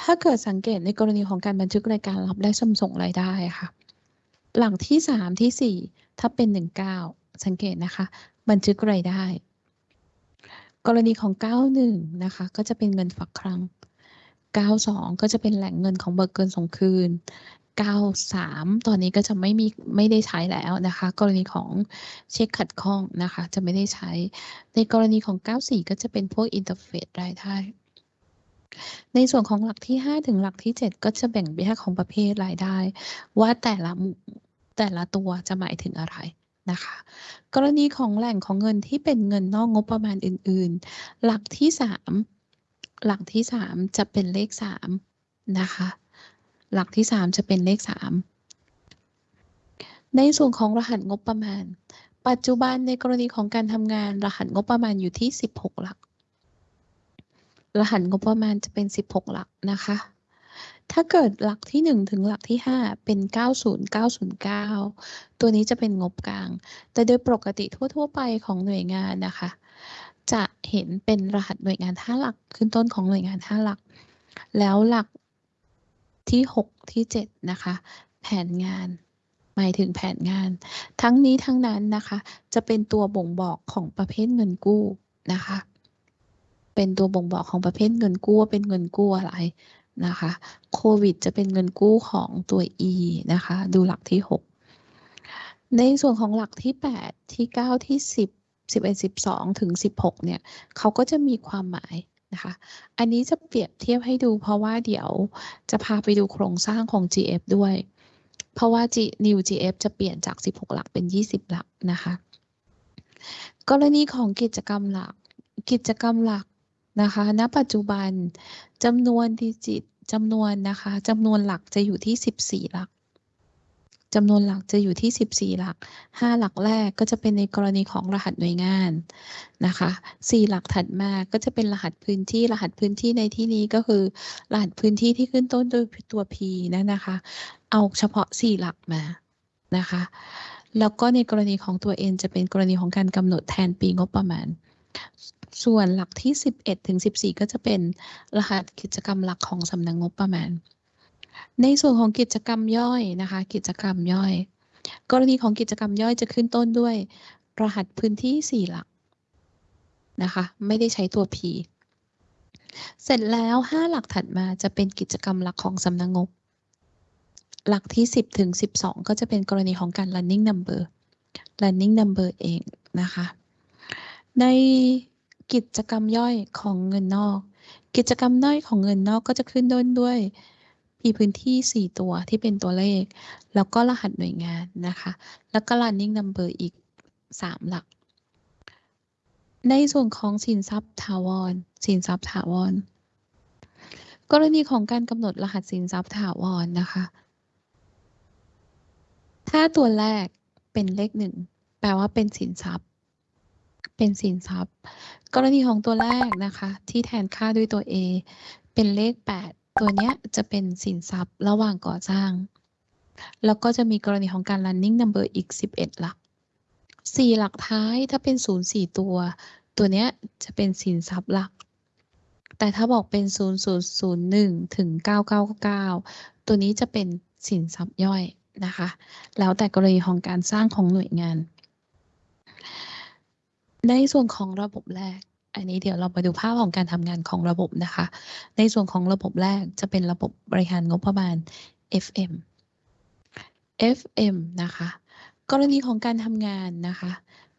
ถ้าเกิดสังเกตในกรณีของการบันทึกรายการรับและส่งส่งรายได้ค่ะ หลังที่สามที่สี่ถ้าเป็นหนึ่งเก้าสังเกตนะคะ บันทึกรายได้ กรณีของเก้าหนึ่งนะคะ ก็จะเป็นเงินฝากครั้ง เก้าสองก็จะเป็นแหล่งเงินของเบิกเกินส่งคืนเก้าสามตอนนี้ก็จะไม่มีไม่ได้ใช้แล้วนะคะ กรณีของเช็คขัดข้องนะคะ จะไม่ได้ใช้ ในกรณีของ 94 ก็จะเป็นพวกอินเทอร์เฟซรายได้ในส่วนของหลักที่ 5 ถึงหลักที่ 7 ก็จะแบ่งแยกของประเภทรายได้ ว่าแต่ละแต่ละตัวจะหมายถึงอะไรนะคะ กรณีของแหล่งของเงินที่เป็นเงินนอกงบประมาณอื่น ๆ หลักที่ 3 หลักที่3จะเป็นเลข3นะคะ หลักที่3จะเป็นเลข3ในส่วนของรหัสงบประมาณ ปัจจุบันในกรณีของการทำงานรหัสงบประมาณอยู่ที่ 16 หลัก รหัสงบประมาณจะเป็น 16 หลักนะคะ ถ้าเกิดหลักที่ 1 ถึงหลักที่ 5 เป็น 90909 ตัวนี้จะเป็นงบกลาง แต่โดยปกติทั่ว ๆ ไปของหน่วยงานนะคะ จะเห็นเป็นรหัสหน่วยงาน5หลักขึ้นต้นของหน่วยงาน5หลัก แล้วหลักที่ 6 ที่ 7 นะคะ แผนงาน หมายถึงแผนงาน ทั้งนี้ทั้งนั้นนะคะ จะเป็นตัวบ่งบอกของประเภทเงินกู้นะคะ เป็นตัวบ่งบอกของประเภทเงินกู้ว่าเป็นเงินกู้อะไรนะคะโควิดจะเป็นเงินกู้ของตัว E นะคะ ดูหลักที่ 6 ในส่วนของหลักที่ 8 ที่ 9 ที่ 10 11 12 ถึง 16 เนี่ยเขาก็จะมีความหมายนะคะ อันนี้จะเปรียบเทียบให้ดูเพราะว่าเดี๋ยวจะพาไปดูโครงสร้างของ GF ด้วย เพราะว่า G New GF จะเปลี่ยนจาก 16 หลักเป็น 20 หลักนะคะ กรณีของกิจกรรมหลัก กิจกรรมหลักนะคะ ณ ปัจจุบันจำนวนดิจิตจำนวนนะคะจำนวนหลักจะอยู่ที่ 14 หลัก จำนวนหลักจะอยู่ที่ 14 หลัก 5 หลักแรกก็จะเป็นในกรณีของรหัสหน่วยงานนะคะ 4 หลักถัดมาก็จะเป็นรหัสพื้นที่ รหัสพื้นที่ในที่นี้ก็คือ รหัสพื้นที่ที่ขึ้นต้นด้วยตัว P นั่นะคะ เอาเฉพาะ 4 หลักมานะคะ แล้วก็ในกรณีของตัว N จะเป็นกรณีของการกำหนดแทนปีงบประมาณ ส่วนหลักที่ 11ถึง14 ก็จะเป็นรหัสกิจกรรมหลักของสำนักงบประมาณ ในส่วนของกิจกรรมย่อยนะคะ กิจกรรมย่อย กรณีของกิจกรรมย่อยจะขึ้นต้นด้วย รหัสพื้นที่ 4 หลักนะคะ ไม่ได้ใช้ตัว P เสร็จแล้ว 5 หลักถัดมาจะเป็นกิจกรรมหลักของสำนักงบ หลักที่ 10 ถึง 12 ก็จะเป็นกรณีของการ running number running number เองนะคะ ในกิจกรรมย่อยของเงินนอก กิจกรรมย่อยของเงินนอกก็จะขึ้นต้นด้วย มีพื้นที่ 4 ตัวที่เป็นตัวเลข แล้วก็รหัสหน่วยงานนะคะ แล้วก็ running number อีก 3 หลัก ในส่วนของสินทรัพย์ถาวร สินทรัพย์ถาวร กรณีของการกำหนดรหัสสินทรัพย์ถาวรนะคะ ถ้าตัวแรกเป็นเลขหนึ่งแปลว่าเป็นสินทรัพย์ เป็นสินทรัพย์ กรณีของตัวแรกนะคะ ที่แทนค่าด้วยตัว A เป็นเลข 8 ตัวเนี้ยจะเป็นสินทรัพย์ระหว่างก่อสร้าง แล้วก็จะมีกรณีของการ running number อีก 11 หลัก 4 หลักท้ายถ้าเป็น 0 4 ตัว ตัวเนี้ยจะเป็นสินทรัพย์หลัก แต่ถ้าบอกเป็น 0001 ถึง 999 ตัวนี้จะเป็นสินทรัพย์ย่อยนะคะ แล้วแต่กรณีของการสร้างของหน่วยงาน ในส่วนของระบบแรก อันนี้เดี๋ยวเรามาดูภาพของการทำงานของระบบนะคะ ในส่วนของระบบแรกจะเป็นระบบบริหารงบประมาณ FM FM นะคะ กรณีของการทำงานนะคะ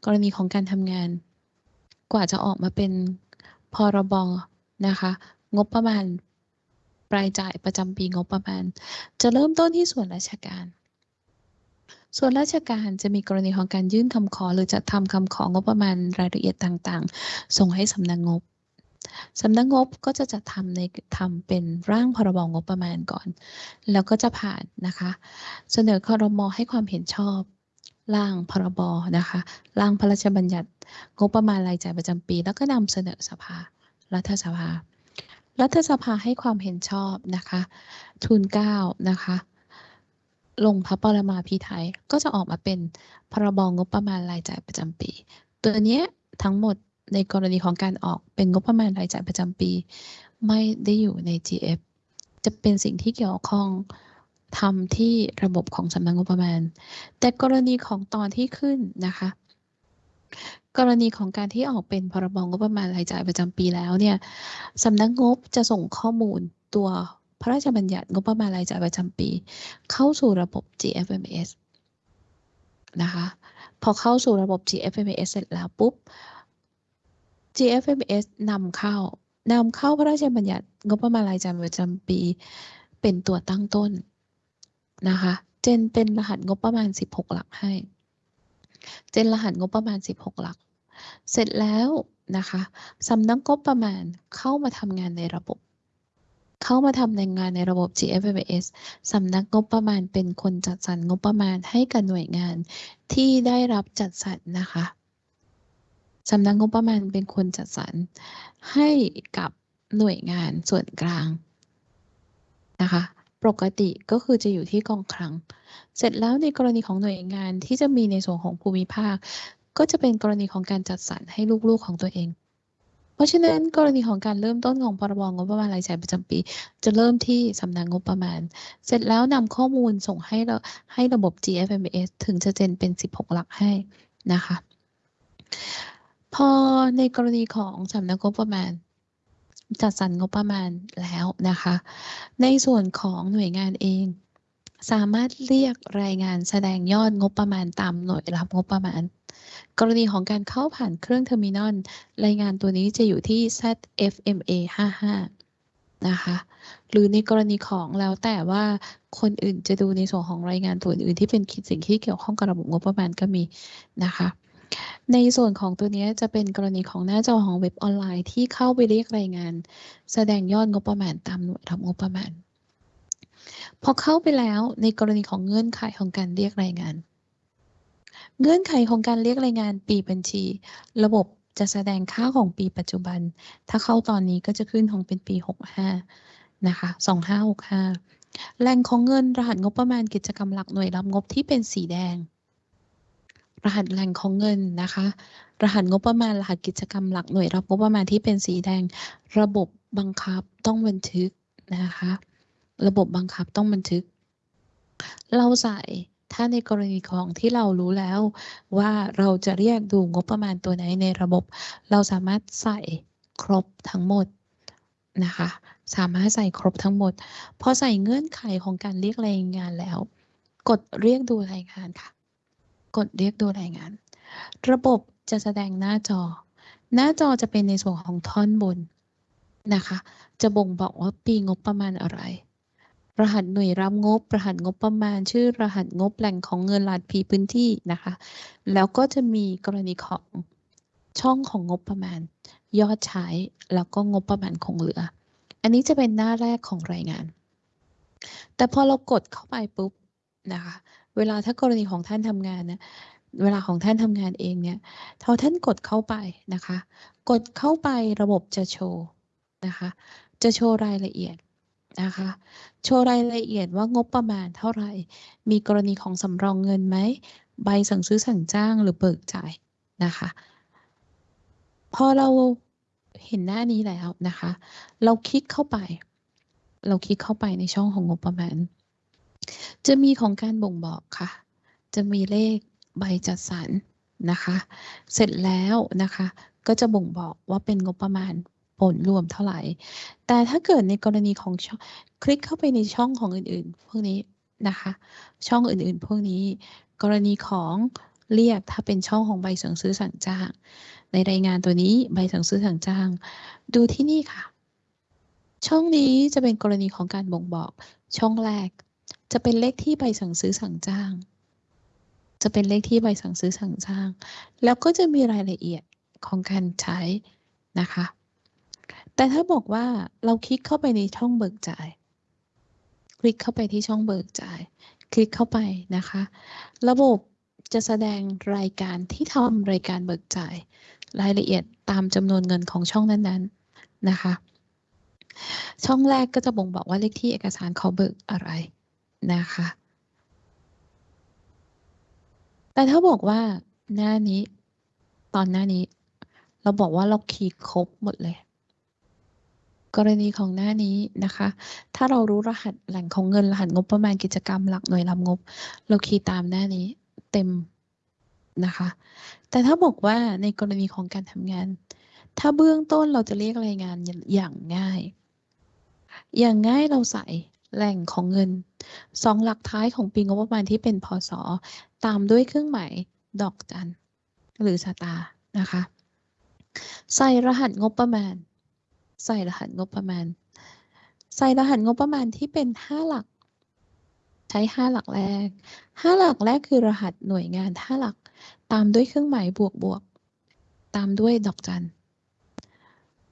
กรณีของการทำงาน กว่าจะออกมาเป็นพรบนะคะ งบประมาณรายจ่ายประจำปีงบประมาณ จะเริ่มต้นที่ส่วนราชการ ส่วนราชการจะมีกรณีของการยื่นคำขอ หรือจะทำคำของบประมาณรายละเอียดต่างๆ ส่งให้สำนักงบสำนักงบก็จะจัดทำในทำเป็นร่างพรบงบประมาณก่อน แล้วก็จะผ่านนะคะ เสนอคอรมอให้ความเห็นชอบ ร่างพรบนะคะ ร่างพระราชบัญญัติงบประมาณรายจ่ายประจำปี แล้วก็นำเสนอสภา รัฐสภา รัฐสภาให้ความเห็นชอบนะคะ ทุนเกล้านะคะ ลงพระปรมาภิไธยก็จะออกมาเป็นพรบงบประมาณรายจ่ายประจำปี ตัวนี้ทั้งหมดในกรณีของการออกเป็นงบประมาณรายจ่ายประจำปี ไม่ได้อยู่ใน GF จะเป็นสิ่งที่เกี่ยวข้องทำที่ระบบของสำนักงบประมาณ แต่กรณีของตอนที่ขึ้นนะคะ กรณีของการที่ออกเป็นพรบงบประมาณรายจ่ายประจำปีแล้วเนี่ยสำนักงบจะส่งข้อมูลตัว พระราชบัญญัติงบประมาณรายจ่ายประจำปี เข้าสู่ระบบ GFMS นะคะพอเข้าสู่ระบบ GFMS เสร็จแล้วปุ๊บ GFMS นำเข้านำเข้าพระราชบัญญัติงบประมาณรายจ่ายประจำปี เป็นตัวตั้งต้นนะคะเจนเป็นรหัสงบประมาณ 16 หลักให้ เจนรหัสงบประมาณ 16 หลัก เสร็จแล้วนะคะสำนักงบประมาณเข้ามาทำงานในระบบ เข้ามาทำในงานในระบบ GFMS สำนักงบประมาณเป็นคนจัดสรรงบประมาณให้กับหน่วยงานที่ได้รับจัดสรรนะคะสำนักงบประมาณเป็นคนจัดสรรให้กับหน่วยงานส่วนกลางนะคะ ปกติก็คือจะอยู่ที่กองคลัง เสร็จแล้วในกรณีของหน่วยงานที่จะมีในส่วนของภูมิภาค ก็จะเป็นกรณีของการจัดสรรให้ลูกๆของตัวเอง ราะฉะนั้นกรณีของการเริ่มต้นของพรบงบประมาณรายจ่ายประจำปี จะเริ่มที่สำนักงบประมาณ เสร็จแล้วนำข้อมูลส่งให้ระให้ระบบ GFMS ถึงจะ gen เป็น 16 หลักให้นะคะ พอในกรณีของสำนักงบประมาณจัดสรรงบประมาณแล้วนะคะ ในส่วนของหน่วยงานเอง สามารถเรียกรายงานแสดงยอดงบประมาณตามหน่วยรับงบประมาณ กรณีของการเข้าผ่านเครื่อง terminal รายงานตัวนี้จะอยู่ที่ ZFMA 55 นะคะ หรือในกรณีของแล้วแต่ว่าคนอื่นจะดูในส่วนของรายงานตัวอื่นที่เป็นสิ่งที่เกี่ยวข้องกับระบบงบประมาณก็มีนะคะในส่วนของตัวนี้จะเป็นกรณีของหน้าจอของเว็บออนไลน์ที่เข้าไปเรียกรายงาน แสดงยอดงบประมาณตามหน่วยรับงบประมาณ พอเข้าไปแล้วในกรณีของเงื่อนไขของการเรียกรายงาน เงื่อนไขของการเรียกรายงานปีบัญชี ระบบจะแสดงค่าของปีปัจจุบัน ถ้าเข้าตอนนี้ก็จะขึ้นของเป็นปี 65 นะคะ 2565 แหล่งของเงินรหัสงบประมาณกิจกรรมหลักหน่วยรับงบที่เป็นสีแดง รหัสแหล่งของเงินนะคะ รหัสงบประมาณรหัสกิจกรรมหลักหน่วยรับงบประมาณที่เป็นสีแดง ระบบบังคับต้องบันทึกนะคะ ระบบบังคับต้องบันทึก เราใส่ ถ้าในกรณีของที่เรารู้แล้วว่าเราจะเรียกดูงบประมาณตัวไหนในระบบ เราสามารถใส่ครบทั้งหมดนะคะ สามารถใส่ครบทั้งหมด พอใส่เงื่อนไขของการเรียกรายงานแล้ว กดเรียกดูรายงานค่ะ กดเรียกดูรายงาน ระบบจะแสดงหน้าจอ หน้าจอจะเป็นในส่วนของท่อนบนนะคะ จะบ่งบอกว่าปีงบประมาณอะไร รหัสหน่วยรับงบ รหัสงบประมาณ ชื่อรหัสงบแหล่งของเงินรหัสพีพื้นที่นะคะ แล้วก็จะมีกรณีของช่องของงบประมาณ ยอดใช้แล้วก็งบประมาณคงเหลือ อันนี้จะเป็นหน้าแรกของรายงาน แต่พอเรากดเข้าไปปุ๊บนะคะเวลาถ้ากรณีของท่านทำงานนะเวลาของท่านทำงานเองเนี่ยพอท่านกดเข้าไปนะคะ กดเข้าไประบบจะโชว์นะคะ จะโชว์รายละเอียด นะคะ โชว์รายละเอียดว่างบประมาณเท่าไหร่ มีกรณีของสำรองเงินไหม ใบสั่งซื้อสั่งจ้างหรือเบิกจ่ายนะคะ พอเราเห็นหน้านี้แล้วนะคะ เราคลิกเข้าไป เราคลิกเข้าไปในช่องของงบประมาณ จะมีของการบ่งบอกค่ะ จะมีเลขใบจัดสรรนะคะ เสร็จแล้วนะคะ ก็จะบ่งบอกว่าเป็นงบประมาณ ผลรวมเท่าไหร่ แต่ถ้าเกิดในกรณีของช่องคลิกเข้าไปในช่องของอื่นๆ พวกนี้นะคะ ช่องอื่นๆ พวกนี้ กรณีของเรียกถ้าเป็นช่องของใบสั่งซื้อสั่งจ้าง ในรายงานตัวนี้ใบสั่งซื้อสั่งจ้าง ดูที่นี่ค่ะ ช่องนี้จะเป็นกรณีของการบ่งบอก ช่องแรก จะเป็นเลขที่ใบสั่งซื้อสั่งจ้าง จะเป็นเลขที่ใบสั่งซื้อสั่งจ้าง แล้วก็จะมีรายละเอียดของการใช้นะคะ แต่ถ้าบอกว่าเราคลิกเข้าไปในช่องเบิกจ่าย คลิกเข้าไปที่ช่องเบิกจ่าย คลิกเข้าไปนะคะ ระบบจะแสดงรายการที่ทำรายการเบิกจ่าย รายละเอียดตามจำนวนเงินของช่องนั้นๆนะคะ ช่องแรกก็จะบ่งบอกว่าเลขที่เอกสารเขาเบิกอะไรนะคะ แต่ถ้าบอกว่าหน้านี้ตอนหน้านี้ เราบอกว่าเราคีย์ครบหมดเลย กรณีของหน้านี้นะคะ ถ้าเรารู้รหัสแหล่งของเงินรหัสงบประมาณกิจกรรมหลักหน่วยรับงบ เราคีย์ตามหน้านี้เต็มนะคะ แต่ถ้าบอกว่าในกรณีของการทำงาน ถ้าเบื้องต้นเราจะเรียกรายงานอย่างง่าย อย่างง่ายเราใส่แหล่งของเงินสองหลักท้ายของปีงบประมาณที่เป็นพศตามด้วยเครื่องหมายดอกจันหรือสตาร์นะคะ ใส่รหัสงบประมาณ ใส่รหัสงบประมาณ ใส่รหัสงบประมาณที่เป็นห้าหลัก ใช้ห้าหลักแรกห้าหลักแรกคือรหัสหน่วยงานห้าหลัก ตามด้วยเครื่องหมายบวกบวก ตามด้วยดอกจัน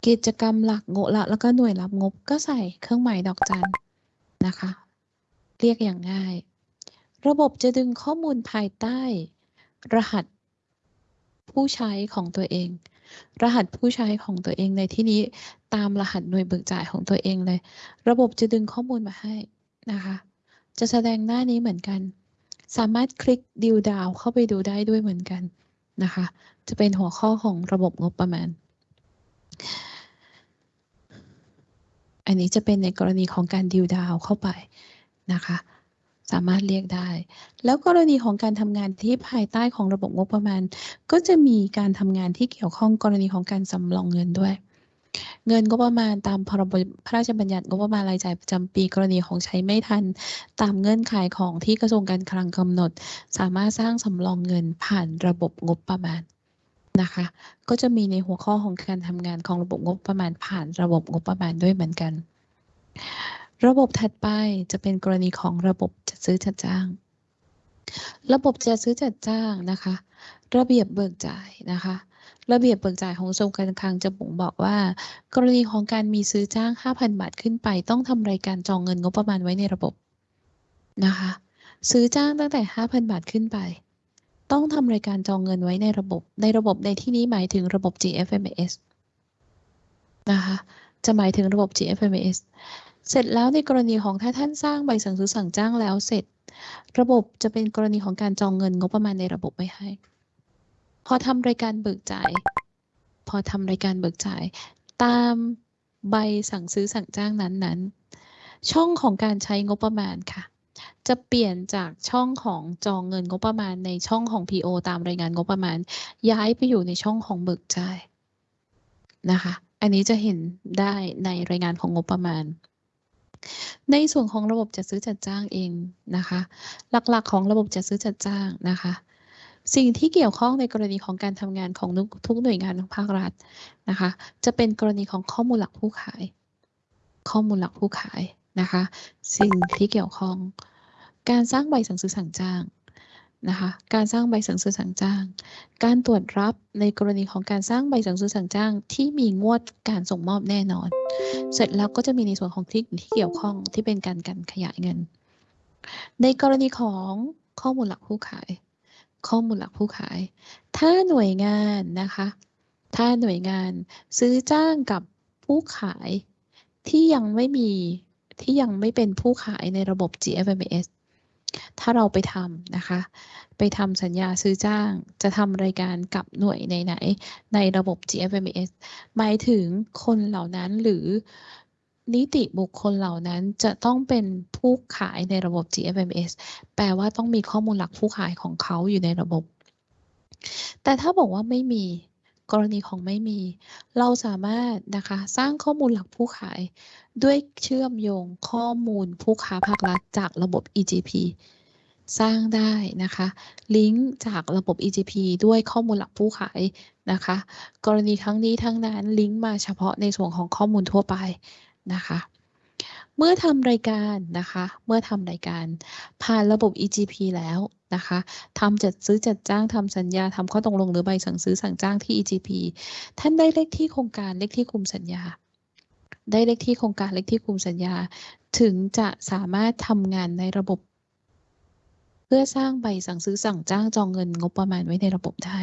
กิจกรรมหลักงบละแล้วก็หน่วยรับงบก็ใส่เครื่องหมายดอกจันนะคะ เรียกอย่างง่าย ระบบจะดึงข้อมูลภายใต้ รหัสผู้ใช้ของตัวเอง รหัสผู้ใช้ของตัวเองในที่นี้ตามรหัสหน่วยเบิกจ่ายของตัวเองเลย ระบบจะดึงข้อมูลมาให้นะคะ จะแสดงหน้านี้เหมือนกัน สามารถคลิกดิวดาวเข้าไปดูได้ด้วยเหมือนกันนะคะ จะเป็นหัวข้อของระบบงบประมาณ อันนี้จะเป็นในกรณีของการดิวดาวเข้าไปนะคะ สามารถเรียกได้ แล้วกรณีของการทำงานที่ภายใต้ของระบบงบประมาณ ก็จะมีการทำงานที่เกี่ยวข้องกรณีของการสำรองเงินด้วย เงินงบประมาณตามพรบพระราชบัญญัติงบประมาณรายจ่ายประจำปีกรณีของใช้ไม่ทัน ตามเงื่อนไขของที่กระทรวงการคลังกำหนด สามารถสร้างสำรองเงินผ่านระบบงบประมาณนะคะ ก็จะมีในหัวข้อของการทำงานของระบบงบประมาณผ่านระบบงบประมาณด้วยเหมือนกัน ระบบถัดไปจะเป็นกรณีของระบบจัดซื้อจัดจ้าง ระบบจัดซื้อจัดจ้างนะคะ ระเบียบเบิกจ่ายนะคะ ระเบียบเบิกจ่ายของกระทรวงการคลังจะบ่งบอกว่า กรณีของการมีซื้อจ้าง 5,000 บาทขึ้นไป ต้องทำรายการจองเงินงบประมาณไว้ในระบบนะคะ ซื้อจ้างตั้งแต่ 5,000 บาทขึ้นไป ต้องทำรายการจองเงินไว้ในระบบ ในระบบในที่นี้หมายถึงระบบ GFMS นะคะ จะหมายถึงระบบ GFMS เสร็จแล้วในกรณีของถ้าท่านสร้างใบสั่งซื้อสั่งจ้างแล้วเสร็จ ระบบจะเป็นกรณีของการจองเงินงบประมาณในระบบไว้ให้ พอทำรายการเบิกจ่าย พอทำรายการเบิกจ่าย ตามใบสั่งซื้อสั่งจ้างนั้นๆ ช่องของการใช้งบประมาณค่ะ จะเปลี่ยนจากช่องของจองเงินงบประมาณในช่องของ PO ตามรายงานงบประมาณ ย้ายไปอยู่ในช่องของเบิกจ่ายนะคะ อันนี้จะเห็นได้ในรายงานของงบประมาณ ในส่วนของระบบจัดซื้อจัดจ้างเองนะคะ หลักๆของระบบจัดซื้อจัดจ้างนะคะ สิ่งที่เกี่ยวข้องในกรณีของการทำงานของทุกหน่วยงานของภาครัฐนะคะ จะเป็นกรณีของข้อมูลหลักผู้ขาย ข้อมูลหลักผู้ขายนะคะ สิ่งที่เกี่ยวข้องการสร้างใบสั่งซื้อสั่งจ้าง นะคะการสร้างใบสั่งซื้อสั่งจ้าง การตรวจรับในกรณีของการสร้างใบสั่งซื้อสั่งจ้าง ที่มีงวดการส่งมอบแน่นอน เสร็จแล้วก็จะมีในส่วนของที่ที่เกี่ยวข้องที่เป็นการการขยายเงิน ในกรณีของข้อมูลหลักผู้ขาย ข้อมูลหลักผู้ขาย ถ้าหน่วยงานนะคะ ถ้าหน่วยงานซื้อจ้างกับผู้ขายที่ยังไม่มีที่ยังไม่เป็นผู้ขายในระบบ GFMS ถ้าเราไปทำนะคะ ไปทำสัญญาซื้อจ้างจะทำรายการกับหน่วยไหนๆในระบบ GFMS หมายถึงคนเหล่านั้นหรือนิติบุคคลเหล่านั้นจะต้องเป็นผู้ขายในระบบ GFMS แปลว่าต้องมีข้อมูลหลักผู้ขายของเขาอยู่ในระบบ แต่ถ้าบอกว่าไม่มีกรณีของไม่มี เราสามารถนะคะสร้างข้อมูลหลักผู้ขาย ด้วยเชื่อมโยงข้อมูลผู้ค้าภาครัฐจากระบบ EGP สร้างได้นะคะ ลิงก์จากระบบ EGP ด้วยข้อมูลหลักผู้ขายนะคะ กรณีทั้งนี้ทั้งนั้นลิงก์มาเฉพาะในส่วนของข้อมูลทั่วไปนะคะ เมื่อทำรายการนะคะ เมื่อทำรายการ ผ่านระบบ EGP แล้วนะคะทำจัดซื้อจัดจ้างทำสัญญาทำข้อตกลงหรือใบสั่งซื้อสั่งจ้างที่ EGP ท่านได้เลขที่โครงการเลขที่คุมสัญญา ได้เลขที่โครงการเลขที่คุมสัญญา ถึงจะสามารถทำงานในระบบ เพื่อสร้างใบสั่งซื้อสั่งจ้างจองเงินงบประมาณไว้ในระบบได้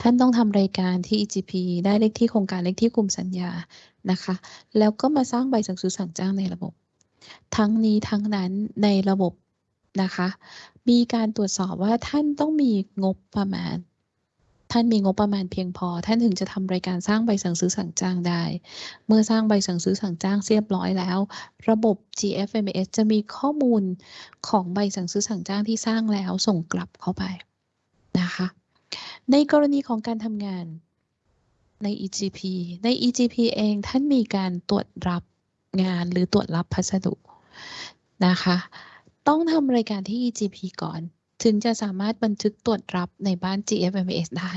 ท่านต้องทำรายการที่ EGP ได้เลขที่โครงการเลขที่คุมสัญญานะคะ แล้วก็มาสร้างใบสั่งซื้อสั่งจ้างในระบบ ทั้งนี้ทั้งนั้นในระบบนะคะ มีการตรวจสอบว่าท่านต้องมีงบประมาณ ท่านมีงบประมาณเพียงพอ ท่านถึงจะทำรายการสร้างใบสั่งซื้อสั่งจ้างได้ เมื่อสร้างใบสั่งซื้อสั่งจ้างเรียบร้อยแล้ว ระบบ GFMS จะมีข้อมูลของใบสั่งซื้อสั่งจ้างที่สร้างแล้วส่งกลับเข้าไปนะคะ ในกรณีของการทำงานใน EGP ใน EGP เองท่านมีการตรวจรับงานหรือตรวจรับพัสดุนะคะ ต้องทำรายการที่ EGP ก่อน ถึงจะสามารถบันทึกตรวจรับในบ้าน GFMS ได้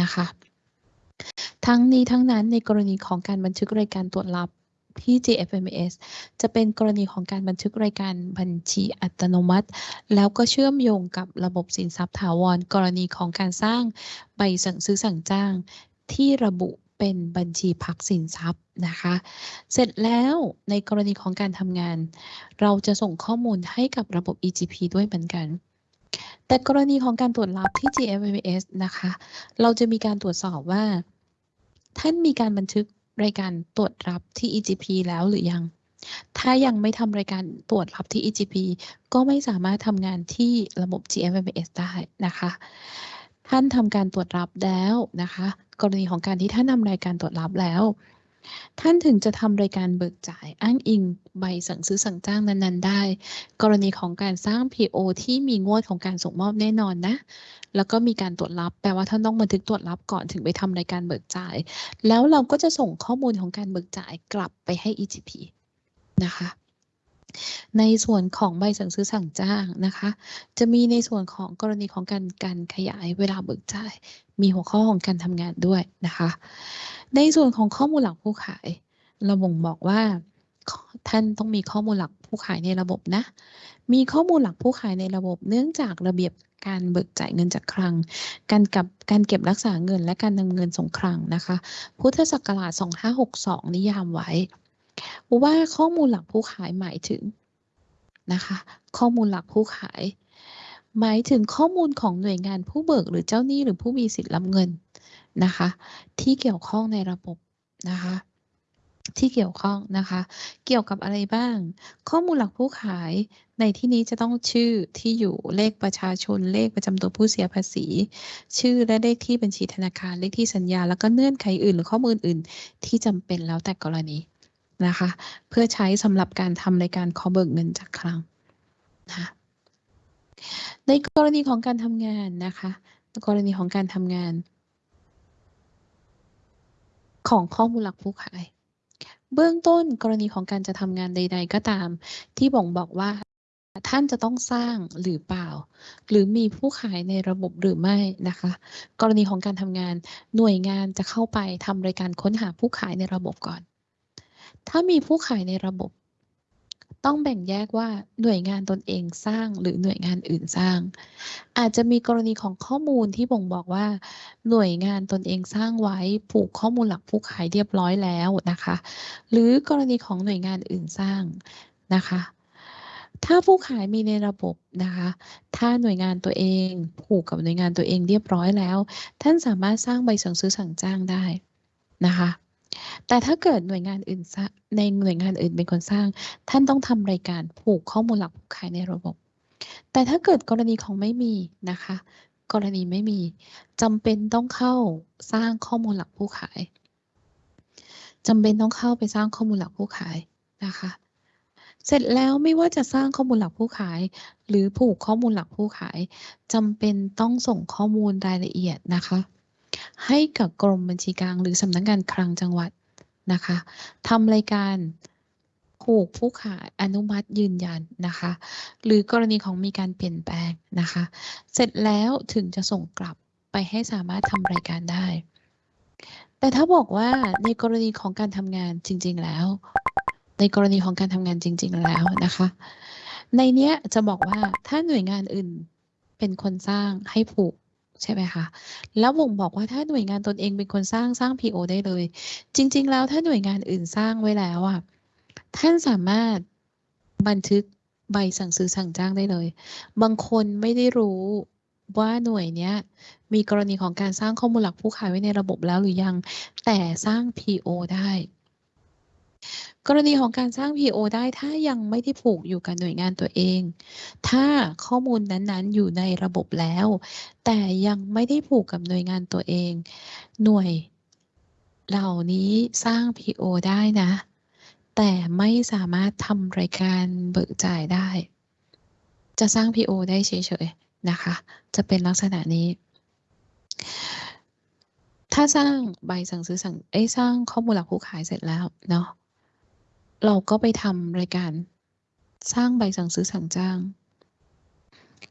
นะคะ ทั้งนี้ทั้งนั้นในกรณีของการบันทึกรายการตรวจรับที่ GFMS จะเป็นกรณีของการบันทึกรายการบัญชีอัตโนมัติ แล้วก็เชื่อมโยงกับระบบสินทรัพย์ถาวร กรณีของการสร้างใบสั่งซื้อสั่งจ้าง ที่ระบุเป็นบัญชีพักสินทรัพย์นะคะ เสร็จแล้วในกรณีของการทำงาน เราจะส่งข้อมูลให้กับระบบ EGP ด้วยเหมือนกัน แต่กรณีของการตรวจรับที่ GFMS นะคะ เราจะมีการตรวจสอบว่า ท่านมีการบันทึกรายการตรวจรับที่ EGP แล้วหรือยัง ถ้ายังไม่ทำรายการตรวจรับที่ EGP ก็ไม่สามารถทำงานที่ระบบ GFMS ได้นะคะ ท่านทำการตรวจรับแล้วนะคะ กรณีของการที่ท่านทำรายการตรวจรับแล้ว ท่านถึงจะทำรายการเบิกจ่ายอ้างอิงใบสั่งซื้อสั่งจ้างนั้นๆ ได้ กรณีของการสร้าง PO ที่มีงวดของการส่งมอบแน่นอนนะ แล้วก็มีการตรวจรับ แปลว่าท่านต้องบันทึกตรวจรับก่อนถึงไปทำรายการเบิกจ่าย แล้วเราก็จะส่งข้อมูลของการเบิกจ่ายกลับไปให้ EGP นะคะ ในส่วนของใบสั่งซื้อสั่งจ้างนะคะ จะมีในส่วนของกรณีของการการขยายเวลาเบิกจ่าย มีหัวข้อของการทำงานด้วยนะคะ ในส่วนของข้อมูลหลักผู้ขาย เราบ่งบอกว่าท่านต้องมีข้อมูลหลักผู้ขายในระบบนะ มีข้อมูลหลักผู้ขายในระบบ เนื่องจากระเบียบการเบิกจ่ายเงินจากคลัง การกับการเก็บรักษาเงินและการนำเงินส่งคลังนะคะ พุทธศักราช 2562 นิยามไว้ ว่าข้อมูลหลักผู้ขายหมายถึงนะคะข้อมูลหลักผู้ขาย หมายถึงข้อมูลของหน่วยงานผู้เบิกหรือเจ้าหนี้หรือผู้มีสิทธิ์รับเงินนะคะที่เกี่ยวข้องในระบบนะคะที่เกี่ยวข้องนะคะ เกี่ยวกับอะไรบ้าง ข้อมูลหลักผู้ขายในที่นี้จะต้องชื่อที่อยู่เลขประชาชนเลขประจำตัวผู้เสียภาษี ชื่อและเลขที่บัญชีธนาคารเลขที่สัญญา แล้วก็เงื่อนไขอื่น หรือข้อมูลอื่นที่จำเป็นแล้วแต่กรณี นะคะ เพื่อใช้สำหรับการทำรายการขอเบิกเงินจากคลังนะะในกรณีของการทำงานนะคะกรณีของการทำงาน ของข้อมูลหลักผู้ขาย เบื้องต้นกรณีของการจะทำงานใด ๆ ก็ตาม ที่บ่งบอกว่าท่านจะต้องสร้างหรือเปล่า หรือมีผู้ขายในระบบหรือไม่นะคะ กรณีของการทำงานหน่วยงานจะเข้าไปทำรายการค้นหาผู้ขายในระบบก่อน ถ้ามีผู้ขายในระบบ ต้องแบ่งแยกว่าหน่วยงานตนเองสร้างหรือหน่วยงานอื่นสร้าง อาจจะมีกรณีของข้อมูลที่บ่งบอกว่า หน่วยงานตนเองสร้างไว้ผูกข้อมูลหลักผู้ขายเรียบร้อยแล้วนะคะ หรือกรณีของหน่วยงานอื่นสร้างนะคะถ้าผู้ขายมีในระบบนะคะ ถ้าหน่วยงานตัวเองผูกกับหน่วยงานตัวเองเรียบร้อยแล้ว ท่านสามารถสร้างใบสั่งซื้อสั่งจ้างได้นะคะ แต่ถ้าเกิดหน่วยงานอื่นในหน่วยงานอื่นเป็นคนสร้าง ท่านต้องทำรายการผูกข้อมูลหลักผู้ขายในระบบ แต่ถ้าเกิดกรณีของไม่มีนะคะ กรณีไม่มีจำเป็นต้องเข้าสร้างข้อมูลหลักผู้ขายจำเป็นต้องเข้าไปสร้างข้อมูลหลักผู้ขายนะคะ เสร็จแล้วไม่ว่าจะสร้างข้อมูลหลักผู้ขาย หรือผูกข้อมูลหลักผู้ขายจำเป็นต้องส่งข้อมูลรายละเอียดนะคะ ให้กับกรมบัญชีกลางหรือสำนักงานคลังจังหวัดนะคะทำรายการผูกผู้ขายอนุมัติยืนยันนะคะ หรือกรณีของมีการเปลี่ยนแปลงนะคะ เสร็จแล้วถึงจะส่งกลับไปให้สามารถทำรายการได้ แต่ถ้าบอกว่าในกรณีของการทำงานจริง ๆแล้ว ในกรณีของการทำงานจริง ๆ แล้วนะคะ ในเนี้ยจะบอกว่าถ้าหน่วยงานอื่นเป็นคนสร้างให้ผูก ใช่ไหมคะ แล้วบ่งบอกว่าถ้าหน่วยงานตนเองเป็นคนสร้างสร้าง PO ได้เลย จริง ๆ แล้วถ้าหน่วยงานอื่นสร้างไว้แล้วอะท่านสามารถบันทึกใบสั่งซื้อสั่งจ้างได้เลย บางคนไม่ได้รู้ว่าหน่วยเนี้ยมีกรณีของการสร้างข้อมูลหลักผู้ขายไว้ในระบบแล้วหรือยัง แต่สร้าง PO ได้ กรณีของการสร้าง PO ได้ถ้ายังไม่ได้ผูกอยู่กับหน่วยงานตัวเอง ถ้าข้อมูลนั้นๆอยู่ในระบบแล้ว แต่ยังไม่ได้ผูกกับหน่วยงานตัวเอง หน่วยเหล่านี้สร้าง PO ได้นะ แต่ไม่สามารถทำรายการเบิกจ่ายได้ จะสร้าง PO ได้เฉยๆนะคะ จะเป็นลักษณะนี้ถ้าสร้างใบสั่งซื้อสั่งเอ้สร้างข้อมูลหลักผู้ขายเสร็จแล้วเนาะ เราก็ไปทำรายการสร้างใบสั่งซื้อสั่งจ้าง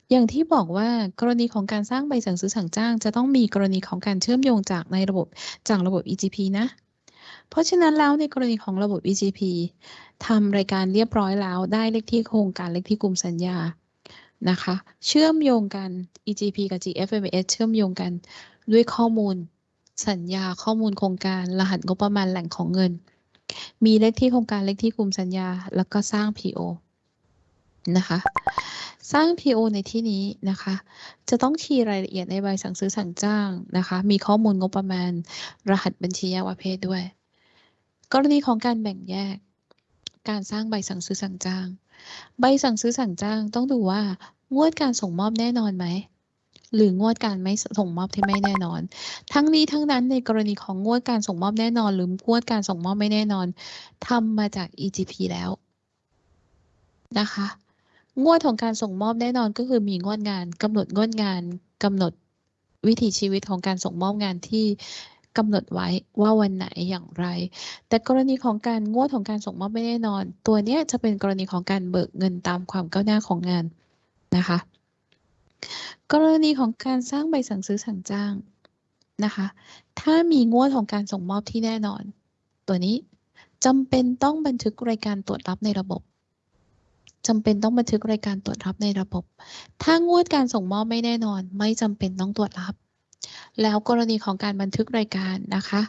อย่างที่บอกว่ากรณีของการสร้างใบสั่งซื้อสั่งจ้าง จะต้องมีกรณีของการเชื่อมโยงจากในระบบจากระบบ EGP นะ เพราะฉะนั้นแล้วในกรณีของระบบ EGP ทำรายการเรียบร้อยแล้วได้เลขที่โครงการเลขที่กลุ่มสัญญานะคะ เชื่อมโยงกัน EGP กับ GFMS เชื่อมโยงกันด้วยข้อมูลสัญญาข้อมูลโครงการรหัสงบประมาณแหล่งของเงิน มีเลขที่โครงการเลขที่กลุ่มสัญญา แล้วก็สร้าง PO นะคะ สร้าง PO ในที่นี้นะคะ จะต้องคีย์รายละเอียดในใบสั่งซื้อสั่งจ้างนะคะ มีข้อมูลงบประมาณ รหัสบัญชีแยกประเภทด้วย กรณีของการแบ่งแยก การสร้างใบสั่งซื้อสั่งจ้าง ใบสั่งซื้อสั่งจ้างต้องดูว่างวดการส่งมอบแน่นอนไหม หรืองวดการไม่ส่งมอบที่ไม่แน่นอน ทั้งนี้ทั้งนั้นในกรณีของงวดการส่งมอบแน่นอน หรืองวดการส่งมอบไม่แน่นอนทำมาจาก EGP แล้วนะคะ งวดของการส่งมอบแน่นอนก็คือมีงวดงานกำหนดงวดงานกำหนดวิถีชีวิตของการส่งมอบงานที่กำหนดไว้ว่าวันไหนอย่างไร แต่กรณีของการงวดของการส่งมอบไม่แน่นอน ตัวนี้จะเป็นกรณีของการเบิกเงินตามความก้าวหน้าของงานนะคะ กรณีของการสร้างใบสั่งซื้อสั่งจ้างนะคะ ถ้ามีงวดของการส่งมอบที่แน่นอน ตัวนี้จำเป็นต้องบันทึกรายการตรวจรับในระบบจำเป็นต้องบันทึกรายการตรวจรับในระบบ ถ้างวดการส่งมอบไม่แน่นอน ไม่จำเป็นต้องตรวจรับ แล้วกรณีของการบันทึกรายการนะคะ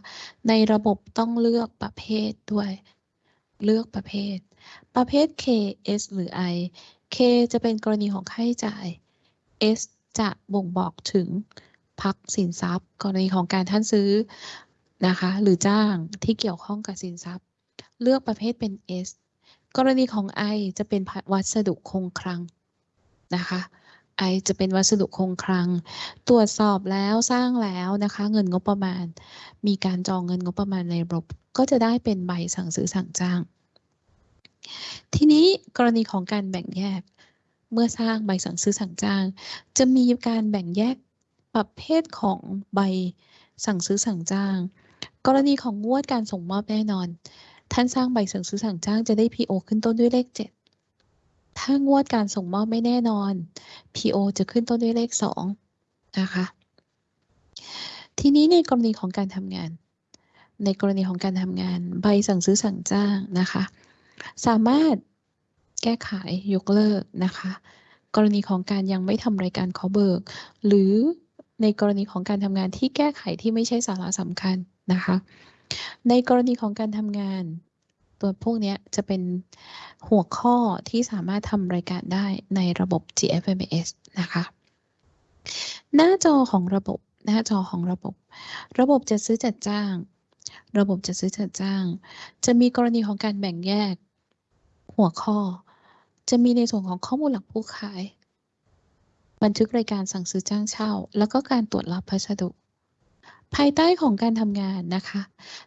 ในระบบต้องเลือกประเภทด้วย เลือกประเภท ประเภท K S หรือ I K จะเป็นกรณีของค่าใช้จ่าย S จะบ่งบอกถึงพักสินทรัพย์ กรณีของการท่านซื้อนะคะ หรือจ้างที่เกี่ยวข้องกับสินทรัพย์ เลือกประเภทเป็น S กรณีของ I จะเป็นวัสดุคงคลังนะคะ I จะเป็นวัสดุคงคลัง ตรวจสอบแล้วสร้างแล้วนะคะ เงินงบประมาณ มีการจองเงินงบประมาณในระบบก็จะได้เป็นใบสั่งซื้อสั่งจ้าง ทีนี้กรณีของการแบ่งแยก เมื่อสร้างใบสั่งซื้อสั่งจ้าง จะมีการแบ่งแยกประเภทของใบสั่งซื้อสั่งจ้าง กรณีของงวดการส่งมอบแน่นอน ท่านสร้างใบสั่งซื้อสั่งจ้างจะได้ PO ขึ้นต้นด้วยเลข 7 ถ้างวดการส่งมอบไม่แน่นอน PO จะขึ้นต้นด้วยเลข 2 นะคะ ทีนี้ในกรณีของการทำงาน ในกรณีของการทำงาน ใบสั่งซื้อสั่งจ้างนะคะ สามารถ แก้ไขยกเลิกนะคะ กรณีของการยังไม่ทำรายการขอเบิก หรือในกรณีของการทำงานที่แก้ไขที่ไม่ใช่สาระสำคัญนะคะ ในกรณีของการทำงาน ตัวพวกนี้จะเป็นหัวข้อที่สามารถทำรายการได้ในระบบ GFMS นะคะ หน้าจอของระบบหน้าจอของระบบ ระบบจะซื้อจัดจ้าง ระบบจะซื้อจัดจ้าง จะมีกรณีของการแบ่งแยกหัวข้อ จะมีในส่วนของข้อมูลหลักผู้ขาย บันทึกรายการสั่งซื้อจ้างเช่า แล้วก็การตรวจรับพัสดุ ภายใต้ของการทำงานนะคะ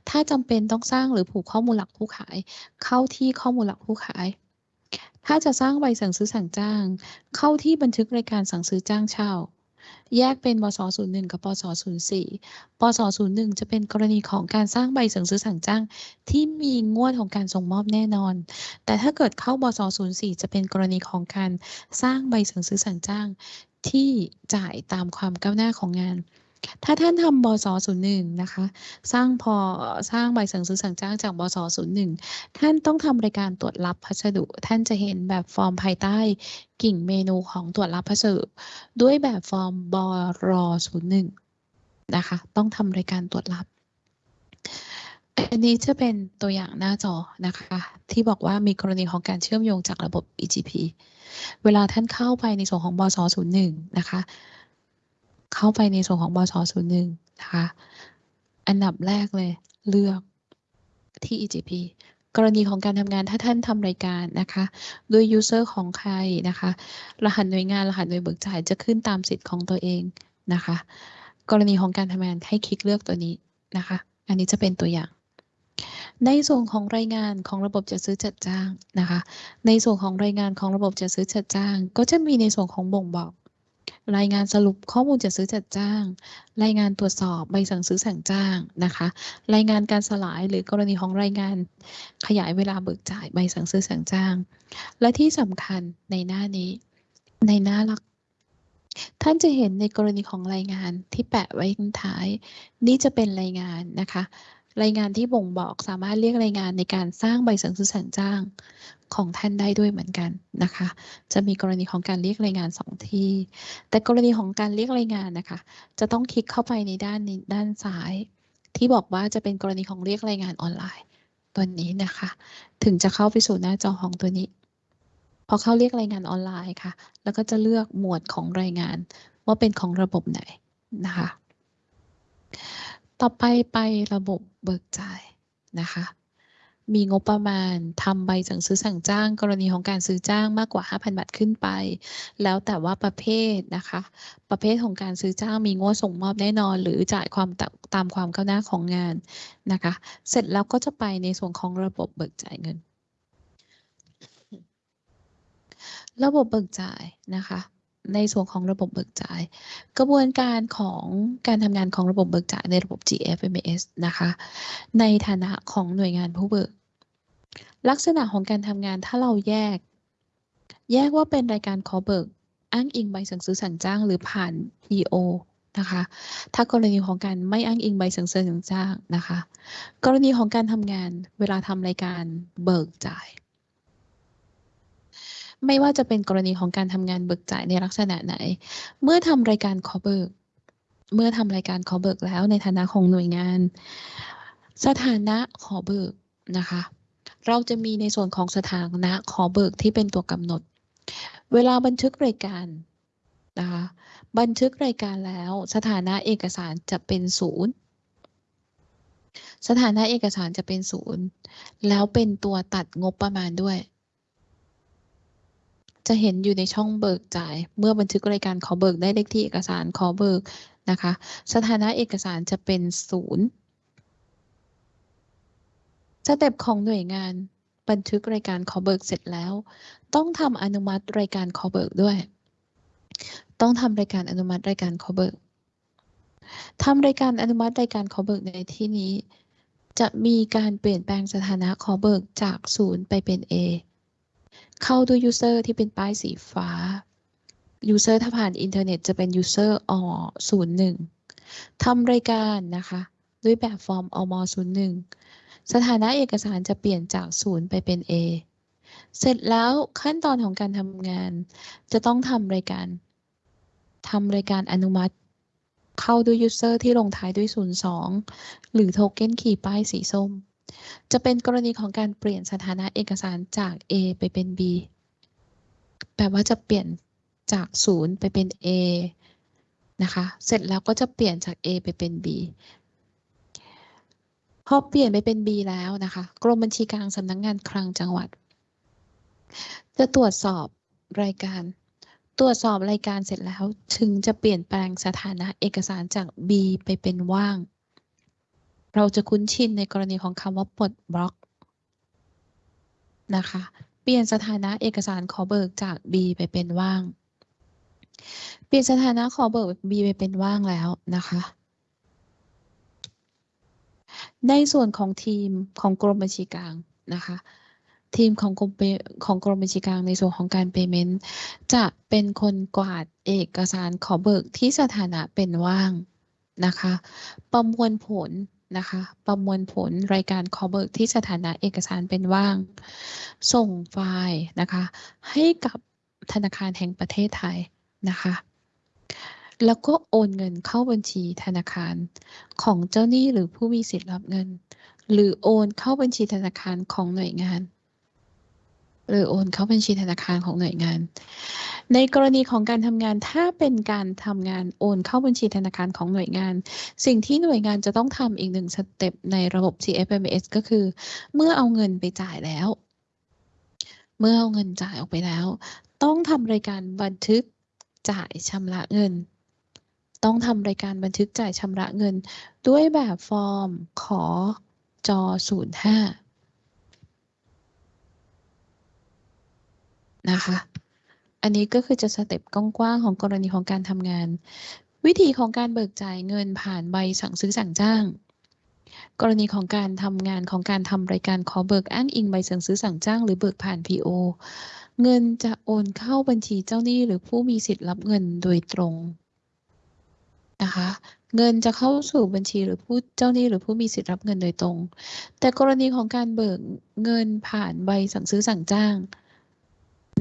ถ้าจำเป็นต้องสร้างหรือผูกข้อมูลหลักผู้ขาย เข้าที่ข้อมูลหลักผู้ขาย ถ้าจะสร้างใบสั่งซื้อสั่งจ้าง เข้าที่บันทึกรายการสั่งซื้อจ้างเช่า แยกเป็นบส01 กับปส04ปส01 จะเป็นกรณีของการสร้างใบสั่งซื้อสั่งจ้าง ที่มีงวดของการส่งมอบแน่นอน แต่ถ้าเกิดเข้าบส04 จะเป็นกรณีของการสร้างใบสั่งซื้อสั่งจ้าง ที่จ่ายตามความก้าวหน้าของงาน ถ้าท่านทำบส01นะคะ สร้างพอสร้างใบสั่งซื้อสั่งจ้างจากบส01ท่านต้องทำรายการตรวจรับพัสดุ ท่านจะเห็นแบบฟอร์มภายใต้กิ่งเมนูของตรวจรับพัสดุ ด้วยแบบฟอร์มบร01นะคะ ต้องทำรายการตรวจรับอันนี้จะเป็นตัวอย่างหน้าจอนะคะ ที่บอกว่ามีกรณีของการเชื่อมโยงจากระบบ EGP เวลาท่านเข้าไปในส่วนของบส01นะคะ เข้าไปในส่วนของบส01นะคะ อันดับแรกเลยเลือกที่ EGP กรณีของการทำงานถ้าท่านทำรายการนะคะ ด้วย user ของใครนะคะ รหัสหน่วยงานรหัสหน่วยเบิกจ่ายจะขึ้นตามสิทธิ์ของตัวเองนะคะ กรณีของการทำงานให้คลิกเลือกตัวนี้นะคะ อันนี้จะเป็นตัวอย่าง ในส่วนของรายงานของระบบจัดซื้อจัดจ้างนะคะ ในส่วนของรายงานของระบบจัดซื้อจัดจ้าง ก็จะมีในส่วนของบ่งบอก รายงานสรุปข้อมูลจัดซื้อจัดจ้าง รายงานตรวจสอบใบสั่งซื้อสั่งจ้างนะคะ รายงานการสลายหรือกรณีของรายงานขยายเวลาเบิกจ่ายใบสั่งซื้อสั่งจ้าง และที่สำคัญในหน้านี้ ในหน้าหลัก ท่านจะเห็นในกรณีของรายงานที่แปะไว้ข้างท้าย นี่จะเป็นรายงานนะคะรายงานที่บ่งบอกสามารถเรียกรายงานในการสร้างใบสั่งซื้อสั่งจ้าง ของท่านได้ด้วยเหมือนกันนะคะ จะมีกรณีของการเรียกรายงานสองที่ แต่กรณีของการเรียกรายงานนะคะ จะต้องคลิกเข้าไปในด้านนี้ด้านซ้าย ที่บอกว่าจะเป็นกรณีของเรียกรายงานออนไลน์ ตัวนี้นะคะ ถึงจะเข้าไปสู่หน้าจอของตัวนี้ พอเข้าเรียกรายงานออนไลน์ค่ะ แล้วก็จะเลือกหมวดของรายงาน ว่าเป็นของระบบไหนนะคะ ต่อไปไประบบเบิกจ่ายนะคะ มีงบประมาณทำใบสั่งซื้อสั่งจ้าง กรณีของการซื้อจ้างมากกว่า 5,000 บาทขึ้นไป แล้วแต่ว่าประเภทนะคะ ประเภทของการซื้อจ้างมีงวดส่งมอบแน่นอน หรือจ่ายความตาตามความก้าวหน้าของงานนะคะ เสร็จแล้วก็จะไปในส่วนของระบบเบิกจ่ายเงิน ระบบเบิกจ่ายนะคะ ในส่วนของระบบเบิกจ่าย กระบวนการของการทำงานของระบบเบิกจ่ายในระบบ GFMS นะคะ ในฐานะของหน่วยงานผู้เบิก ลักษณะของการทำงานถ้าเราแยก แยกว่าเป็นรายการขอเบิก อ้างอิงใบสั่งซื้อสั่งจ้างหรือผ่าน PO นะคะ ถ้ากรณีของการไม่อ้างอิงใบสั่งซื้อสั่งจ้างนะคะ กรณีของการทำงานเวลาทำรายการเบิกจ่าย ไม่ว่าจะเป็นกรณีของการทำงานเบิกจ่ายในลักษณะไหน เมื่อทำรายการขอเบิก เมื่อทำรายการขอเบิกแล้วในฐานะของหน่วยงาน สถานะขอเบิกนะคะ เราจะมีในส่วนของสถานะขอเบิกที่เป็นตัวกำหนด เวลาบันทึกรายการนะคะบันทึกรายการแล้วสถานะเอกสารจะเป็นศูนย์สถานะเอกสารจะเป็นศูนย์แล้วเป็นตัวตัดงบประมาณด้วย จะเห็นอยู่ในช่องเบิกจ่าย เมื่อบันทึกรายการขอเบิกได้เลขที่เอกสารขอเบิกนะคะ สถานะเอกสารจะเป็นศูนย์ step ของหน่วยงานบันทึกรายการขอเบิกเสร็จแล้ว ต้องทำอนุมัติรายการขอเบิกด้วย ต้องทำรายการอนุมัติรายการขอเบิกทำรายการอนุมัติรายการขอเบิกในที่นี้ จะมีการเปลี่ยนแปลงสถานะขอเบิกจากศูนย์ไปเป็น A เข้าด้วย user ที่เป็นป้ายสีฟ้า user ถ้าผ่านอินเทอร์เน็ตจะเป็น user อ01ทำรายการนะคะ ด้วยแบบฟอร์มอม01 สถานะเอกสารจะเปลี่ยนจากศูนย์ไปเป็น A เสร็จแล้วขั้นตอนของการทำงาน จะต้องทำรายการทำรายการอนุมัติ เข้าด้วย user ที่ลงท้ายด้วย 02 หรือ token key ป้ายสีส้ม จะเป็นกรณีของการเปลี่ยนสถานะเอกสารจาก A ไปเป็น B แปลว่าจะเปลี่ยนจากศูนย์ไปเป็น A นะคะ เสร็จแล้วก็จะเปลี่ยนจาก A ไปเป็น B พอเปลี่ยนไปเป็น B แล้วนะคะ กรมบัญชีกลางสำนักงงานคลังจังหวัด จะตรวจสอบรายการ ตรวจสอบรายการเสร็จแล้ว ถึงจะเปลี่ยนแปลงสถานะเอกสารจาก B ไปเป็นว่าง เราจะคุ้นชินในกรณีของคำว่าปลดบล็อกนะคะ เปลี่ยนสถานะเอกสารขอเบิกจาก B ไปเป็นว่าง เปลี่ยนสถานะขอเบิก B ไปเป็นว่างแล้วนะคะ ในส่วนของทีมของกรมบัญชีกลางนะคะ ทีมของกรมของกรมบัญชีกลางในส่วนของการ payment จะเป็นคนกวาดเอกสารขอเบิกที่สถานะเป็นว่างนะคะ ประมวลผล นะคะ ประมวลผลรายการคอเบิกที่สถานะเอกสารเป็นว่าง ส่งไฟล์นะคะ ให้กับธนาคารแห่งประเทศไทยนะคะ แล้วก็โอนเงินเข้าบัญชีธนาคารของเจ้าหนี้หรือผู้มีสิทธิ์รับเงิน หรือโอนเข้าบัญชีธนาคารของหน่วยงาน หรือโอนเข้าบัญชีธนาคารของหน่วยงาน ในกรณีของการทำงานถ้าเป็นการทำงานโอนเข้าบัญชีธนาคารของหน่วยงาน สิ่งที่หน่วยงานจะต้องทำอีกหนึ่งสเต็ปในระบบ TFMS ก็คือ เมื่อเอาเงินไปจ่ายแล้ว เมื่อเอาเงินจ่ายออกไปแล้ว ต้องทำรายการบันทึกจ่ายชำระเงิน ต้องทำรายการบันทึกจ่ายชำระเงิน ด้วยแบบฟอร์มขอจอ05 นะคะ อันนี้ก็คือจะสเต็ปกว้างๆของกรณีของการทำงาน วิธีของการเบิกจ่ายเงินผ่านใบสั่งซื้อสั่งจ้าง กรณีของการทำงานของการทำรายการขอเบิกอ้างอิงใบสั่งซื้อสั่งจ้าง หรือเบิกผ่าน PO เงินจะโอนเข้าบัญชีเจ้าหนี้หรือผู้มีสิทธิ์รับเงินโดยตรงนะคะเงินจะเข้าสู่บัญชีหรือผู้เจ้าหนี้หรือผู้มีสิทธิ์รับเงินโดยตรง แต่กรณีของการเบิกเงินผ่านใบสั่งซื้อสั่งจ้าง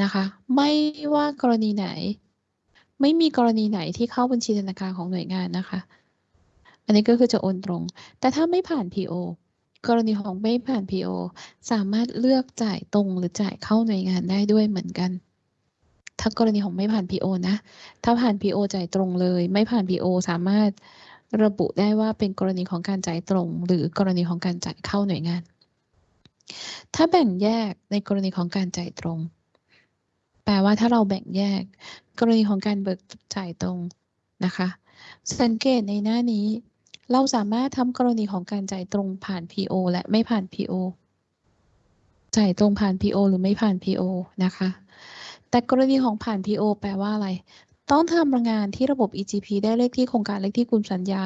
นะคะ ไม่ว่ากรณีไหน ไม่มีกรณีไหนที่เข้าบัญชีธนาคารของหน่วยงานนะคะ อันนี้ก็คือจะโอนตรง แต่ถ้าไม่ผ่าน PO กรณีของไม่ผ่าน PO สามารถเลือกจ่ายตรงหรือจ่ายเข้าหน่วยงานได้ด้วยเหมือนกัน ถ้ากรณีของไม่ผ่าน PO นะ ถ้าผ่าน PO จ่ายตรงเลย ไม่ผ่าน PO สามารถระบุได้ว่าเป็นกรณีของการจ่ายตรง หรือกรณีของการจ่ายเข้าหน่วยงาน ถ้าแบ่งแยกในกรณีของการจ่ายตรง แปลว่าถ้าเราแบ่งแยก กรณีของการเบิกจ่ายตรงนะคะ สังเกตในหน้านี้ เราสามารถทำกรณีของการจ่ายตรงผ่าน PO และไม่ผ่าน PO จ่ายตรงผ่าน PO หรือไม่ผ่าน PO นะคะ แต่กรณีของผ่าน PO แปลว่าอะไร ต้องทำงานที่ระบบ EGP ได้เลขที่โครงการเลขที่กลุ่มสัญญา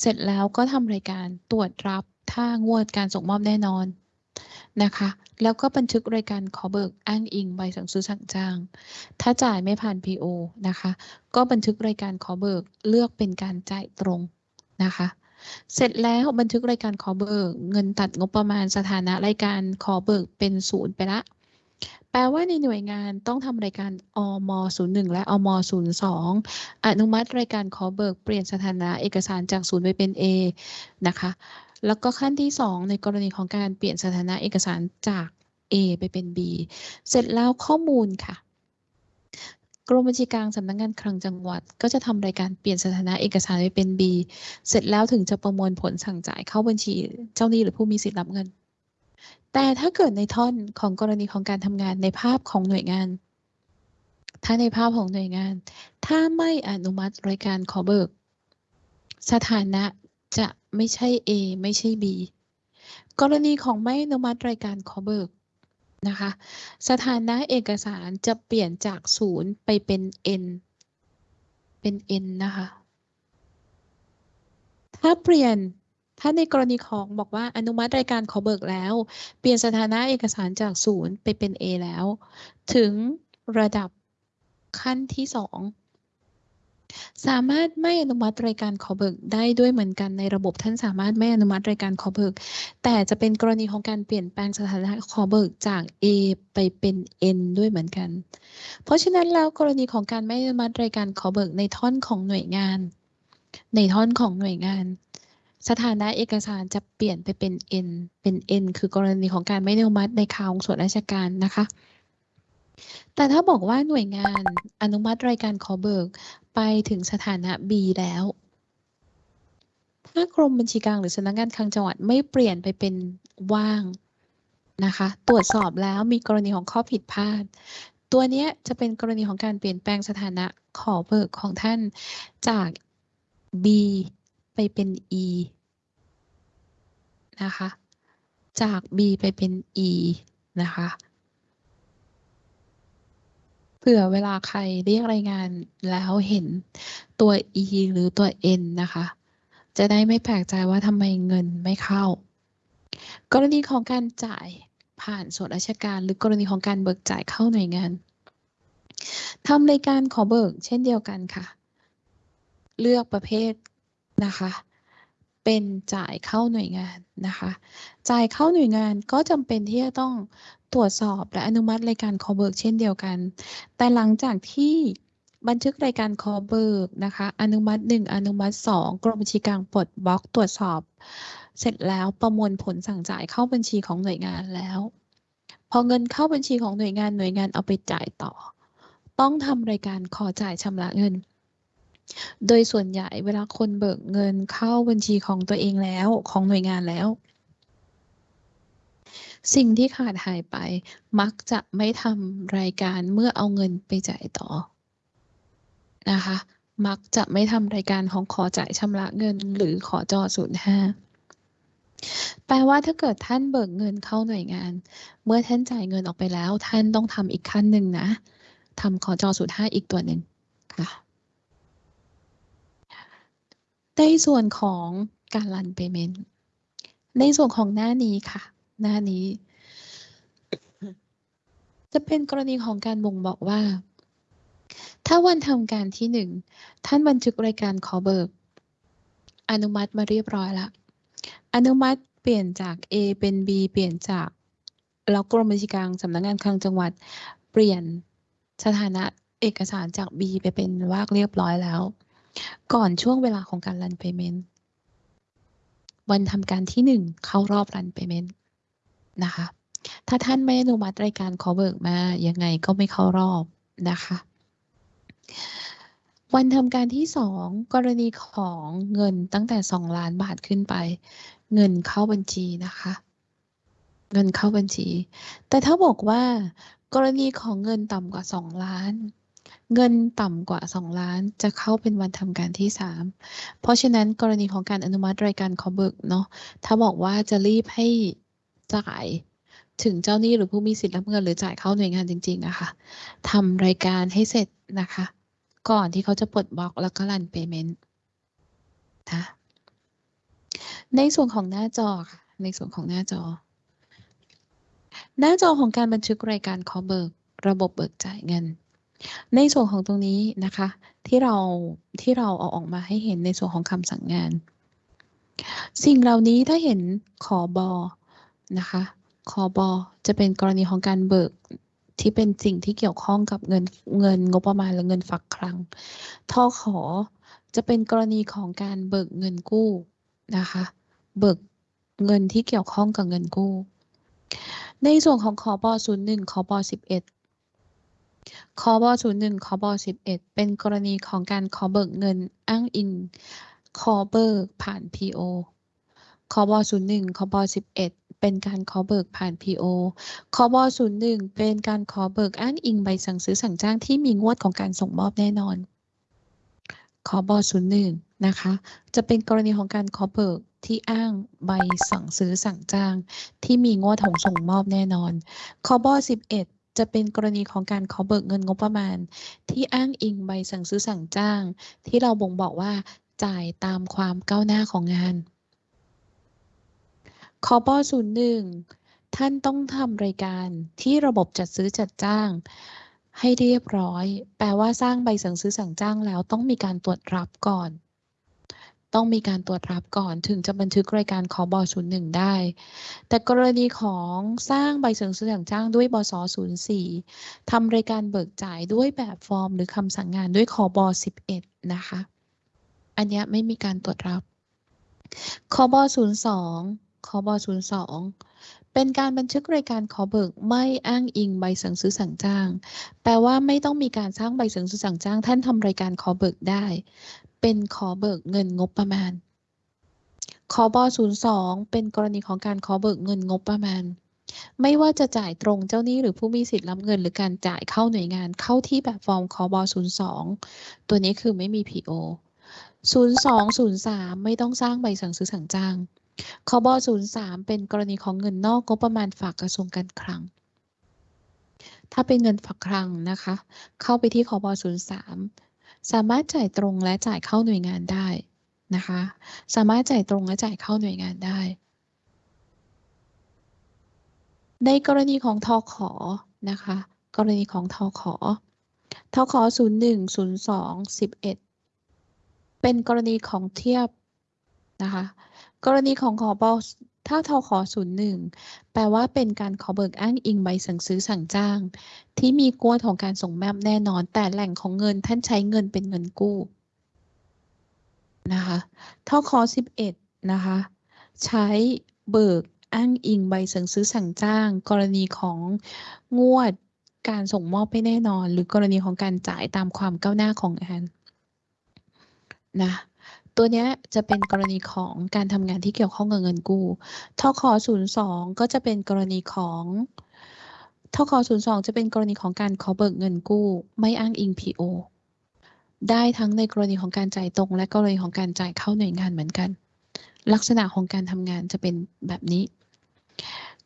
เสร็จแล้วก็ทำรายการตรวจรับถ้างวดการส่งมอบแน่นอน นะคะ แล้วก็บันทึกรายการขอเบิกอ้างอิงใบสั่งซื้อสั่งจ้าง ถ้าจ่ายไม่ผ่าน PO นะคะ ก็บันทึกรายการขอเบิกเลือกเป็นการจ่ายตรงนะคะ เสร็จแล้วบันทึกรายการขอเบิก เงินตัดงบประมาณสถานะรายการขอเบิกเป็นศูนย์ไปละ แปลว่าในหน่วยงานต้องทำรายการอม01 และอม02อนุมัติรายการขอเบิกเปลี่ยนสถานะเอกสารจากศูนย์ไปเป็น A นะคะ แล้วก็ขั้นที่ 2 ในกรณีของการเปลี่ยนสถานะเอกสารจาก A ไปเป็น B เสร็จแล้วข้อมูลค่ะ กรมบัญชีกลางสำนักงานคลังจังหวัด ก็จะทำรายการเปลี่ยนสถานะเอกสารไปเป็น B เสร็จแล้วถึงจะประมวลผลสั่งจ่ายเข้าบัญชีเจ้าหนี้หรือผู้มีสิทธิ์รับเงิน แต่ถ้าเกิดในท่อนของกรณีของการทำงานในภาพของหน่วยงาน ถ้าในภาพของหน่วยงาน ถ้าไม่อนุมัติรายการขอเบิก สถานะจะ ไม่ใช่ A ไม่ใช่ B กรณีของไม่อนุมัติรายการขอเบิกนะคะ สถานะเอกสารจะเปลี่ยนจากศูนย์ไปเป็น N เป็น N นะคะ ถ้าเปลี่ยนถ้าในกรณีของบอกว่าอนุมัติรายการขอเบิกแล้ว เปลี่ยนสถานะเอกสารจากศูนย์ไปเป็น A แล้ว ถึงระดับขั้นที่สอง สามารถไม่อนุมัติรายการขอเบิกได้ด้วยเหมือนกันในระบบท่านสามารถไม่อนุมัติรายการขอเบิก แต่จะเป็นกรณีของการเปลี่ยนแปลงสถานะขอเบิกจาก A ไปเป็น N ด้วยเหมือนกัน เพราะฉะนั้นแล้วกรณีของการไม่อนุมัติรายการขอเบิกในท่อนของหน่วยงาน ในท่อนของหน่วยงานสถานะเอกสารจะเปลี่ยนไปเป็น N เป็น N คือกรณีของการไม่อนุมัติในข่าวของส่วนราชการนะคะ แต่ถ้าบอกว่าหน่วยงานอนุมัติรายการขอเบิกไปถึงสถานะ B แล้ว ถ้ากรมบัญชีกลางหรือสำนักงานคลังจังหวัดไม่เปลี่ยนไปเป็นว่างนะคะ ตรวจสอบแล้วมีกรณีของข้อผิดพลาด ตัวนี้จะเป็นกรณีของการเปลี่ยนแปลงสถานะขอเบิกของท่านจาก B ไปเป็น E นะคะ จาก B ไปเป็น E นะคะ ผื่อเวลาใครเรียกรายงานแล้วเห็นตัว E หรือตัว N นะคะ จะได้ไม่แปลกใจว่าทำไมเงินไม่เข้า กรณีของการจ่ายผ่านส่วนราชการ หรือกรณีของการเบิกจ่ายเข้าหน่วยงานทำรายการขอเบิกเช่นเดียวกันค่ะ เลือกประเภทนะคะ เป็นจ่ายเข้าหน่วยงานนะคะ จ่ายเข้าหน่วยงานก็จำเป็นที่จะต้อง ตรวจสอบและอนุมัติรายการขอเบิกเช่นเดียวกัน แต่หลังจากที่บันทึกรายการขอเบิกนะคะ อนุมัติ 1 อนุมัติ 2 กรมบัญชีกลางปลดบล็อกตรวจสอบ เสร็จแล้วประมวลผลสั่งจ่ายเข้าบัญชีของหน่วยงานแล้ว พอเงินเข้าบัญชีของหน่วยงานหน่วยงานเอาไปจ่ายต่อ ต้องทำรายการขอจ่ายชำระเงินโดยส่วนใหญ่เวลาคนเบิกเงินเข้าบัญชีของตัวเองแล้วของหน่วยงานแล้ว สิ่งที่ขาดหายไป มักจะไม่ทำรายการเมื่อเอาเงินไปจ่ายต่อนะคะ มักจะไม่ทำรายการของขอจ่ายชำระเงิน หรือขอจอศูนย์ห้าแปลว่าถ้าเกิดท่านเบิกเงินเข้าหน่วยงาน เมื่อท่านจ่ายเงินออกไปแล้ว ท่านต้องทำอีกขั้นหนึ่งนะทำขอจอศูนย์ห้าอีกตัวหนึ่งค่ะในส่วนของการรันเปเมนในส่วนของหน้านี้ค่ะ หน้านี้ จะเป็นกรณีของการบ่งบอกว่า ถ้าวันทำการที่หนึ่งท่านบันทึกรายการขอเบิก อนุมัติมาเรียบร้อยแล้วอนุมัติเปลี่ยนจาก A เป็น B เปลี่ยนจากแล้วกรมบัญชีกลางสำนักงานคลังจังหวัด เปลี่ยนสถานะเอกสารจาก B ไปเป็นว่ากเรียบร้อยแล้ว ก่อนช่วงเวลาของการรัน payment วันทำการที่หนึ่งเข้ารอบรัน payment นะคะ ถ้าท่านไม่อนุมัติรายการขอเบิกมายังไงก็ไม่เข้ารอบนะคะ วันทำการที่สองกรณีของเงินตั้งแต่2ล้านบาทขึ้นไป เงินเข้าบัญชีนะคะ เงินเข้าบัญชี แต่ถ้าบอกว่ากรณีของเงินต่ำกว่า2ล้านเงินต่ำกว่า 2 ล้านจะเข้าเป็นวันทำการที่ 3 เพราะฉะนั้นกรณีของการอนุมัติรายการขอเบิกเนาะถ้าบอกว่าจะรีบให้ จ่ายถึงเจ้าหนี้หรือผู้มีสิทธิ์รับเงินหรือจ่ายเข้าหน่วยงานจริงๆอะค่ะทำรายการให้เสร็จนะคะ ก่อนที่เขาจะปลดบล็อกแล้วก็รันเปเมนต์นะในส่วนของหน้าจอค่ะ ในส่วนของหน้าจอ หน้าจอของการบันทึกรายการขอเบิก ระบบเบิกจ่ายเงิน ในส่วนของตรงนี้นะคะ ที่เราที่เราเอาออกมาให้เห็นในส่วนของคำสั่งงาน สิ่งเหล่านี้ถ้าเห็นขอบอ นะคะขอบอจะเป็นกรณีของการเบิกที่เป็นสิ่งที่เกี่ยวข้องกับเงินเงินงบประมาณและเงินฝากคลังทอขอจะเป็นกรณีของการเบิกเงินกู้นะคะ เบิกเงินที่เกี่ยวข้องกับเงินกู้ ในส่วนของขอบอศูนย์หนึ่งขอบอสิบเอ็ดขอบอศูนย์หนึ่งขอบอสิบเอ็ดเป็นกรณีของการขอเบิกเงินอ้างอิงขอเบิกผ่าน PO คอบ01คอบอ11 เป็นการขอเบิกผ่าน PO คบ01 เป็นการขอเบิกอ้างอิงใบสั่งซื้อสั่งจ้างที่มีงวดของการส่งมอบแน่นอนคบ01นะคะ จะเป็นกรณีของการขอเบิกที่อ้างใบสั่งซื้อสั่งจ้าง ที่มีงวดของส่งมอบแน่นอนคบ11จะเป็นกรณีของการขอเบิกเงินงบประมาณ ที่อ้างอิงใบสั่งซื้อสั่งจ้าง ที่เราบ่งบอกว่าจ่ายตามความก้าวหน้าของงาน คบศูนย์หนึ่งท่านต้องทำรายการที่ระบบจัดซื้อจัดจ้าง ให้เรียบร้อย แปลว่าสร้างใบสั่งซื้อสั่งจ้างแล้วต้องมีการตรวจรับก่อน ต้องมีการตรวจรับก่อนถึงจะบันทึกรายการขอบศูนย์หนึ่งได้ แต่กรณีของสร้างใบสั่งซื้อสั่งจ้างด้วยบสศูนย์สี่ทำรายการเบิกจ่ายด้วยแบบฟอร์ม หรือคำสั่งงานด้วยขอบสิบเอ็ดนะคะ อันนี้ไม่มีการตรวจรับขอบศูนย์สอง คบ02 เป็นการบันทึกรายการขอเบิกไม่อ้างอิงใบสั่งซื้อสั่งจ้าง แปลว่าไม่ต้องมีการสร้างใบสั่งซื้อสั่งจ้าง ท่านทำรายการขอเบิกได้ เป็นขอเบิกเงินงบประมาณคบ02 เป็นกรณีของการขอเบิกเงินงบประมาณ ไม่ว่าจะจ่ายตรงเจ้าหนี้หรือผู้มีสิทธิ์รับเงินหรือการจ่ายเข้าหน่วยงานเข้าที่แบบฟอร์มคบ02 ตัวนี้คือไม่มี PO 0203 ไม่ต้องสร้างใบสั่งซื้อสั่งจ้าง คบ03 เป็นกรณีของเงินนอกงบประมาณฝากกระทรวงการคลัง ถ้าเป็นเงินฝากคลังนะคะ เข้าไปที่คบ03 สามารถจ่ายตรงและจ่ายเข้าหน่วยงานได้นะคะ สามารถจ่ายตรงและจ่ายเข้าหน่วยงานได้ ในกรณีของทอขอนะคะ กรณีของทอขอทอขอ01 02 11 เป็นกรณีของเทียบนะคะ กรณีของขอบอถ้าทขอศูนย์หนึ่งแปลว่าเป็นการขอเบิกอ้างอิงใบสั่งซื้อสั่งจ้าง ที่มีกวดของการส่งแมพแน่นอน แต่แหล่งของเงินท่านใช้เงินเป็นเงินกู้นะคะทขอสิบเอ็ดนะคะใช้เบิกอ้างอิงใบสั่งซื้อสั่งจ้าง กรณีของงวดการส่งมอบไม่แน่นอน หรือกรณีของการจ่ายตามความก้าวหน้าของงานนะ ตัวนี้จะเป็นกรณีของการทำงานที่เกี่ยวข้องกับเงินกู้ทค02 ก็จะเป็นกรณีของทค02 จะเป็นกรณีของการขอเบิกเงินกู้ ไม่อ้างอิง PO ได้ทั้งในกรณีของการจ่ายตรง และกรณีของการจ่ายเข้าหน่วยงานเหมือนกัน ลักษณะของการทำงานจะเป็นแบบนี้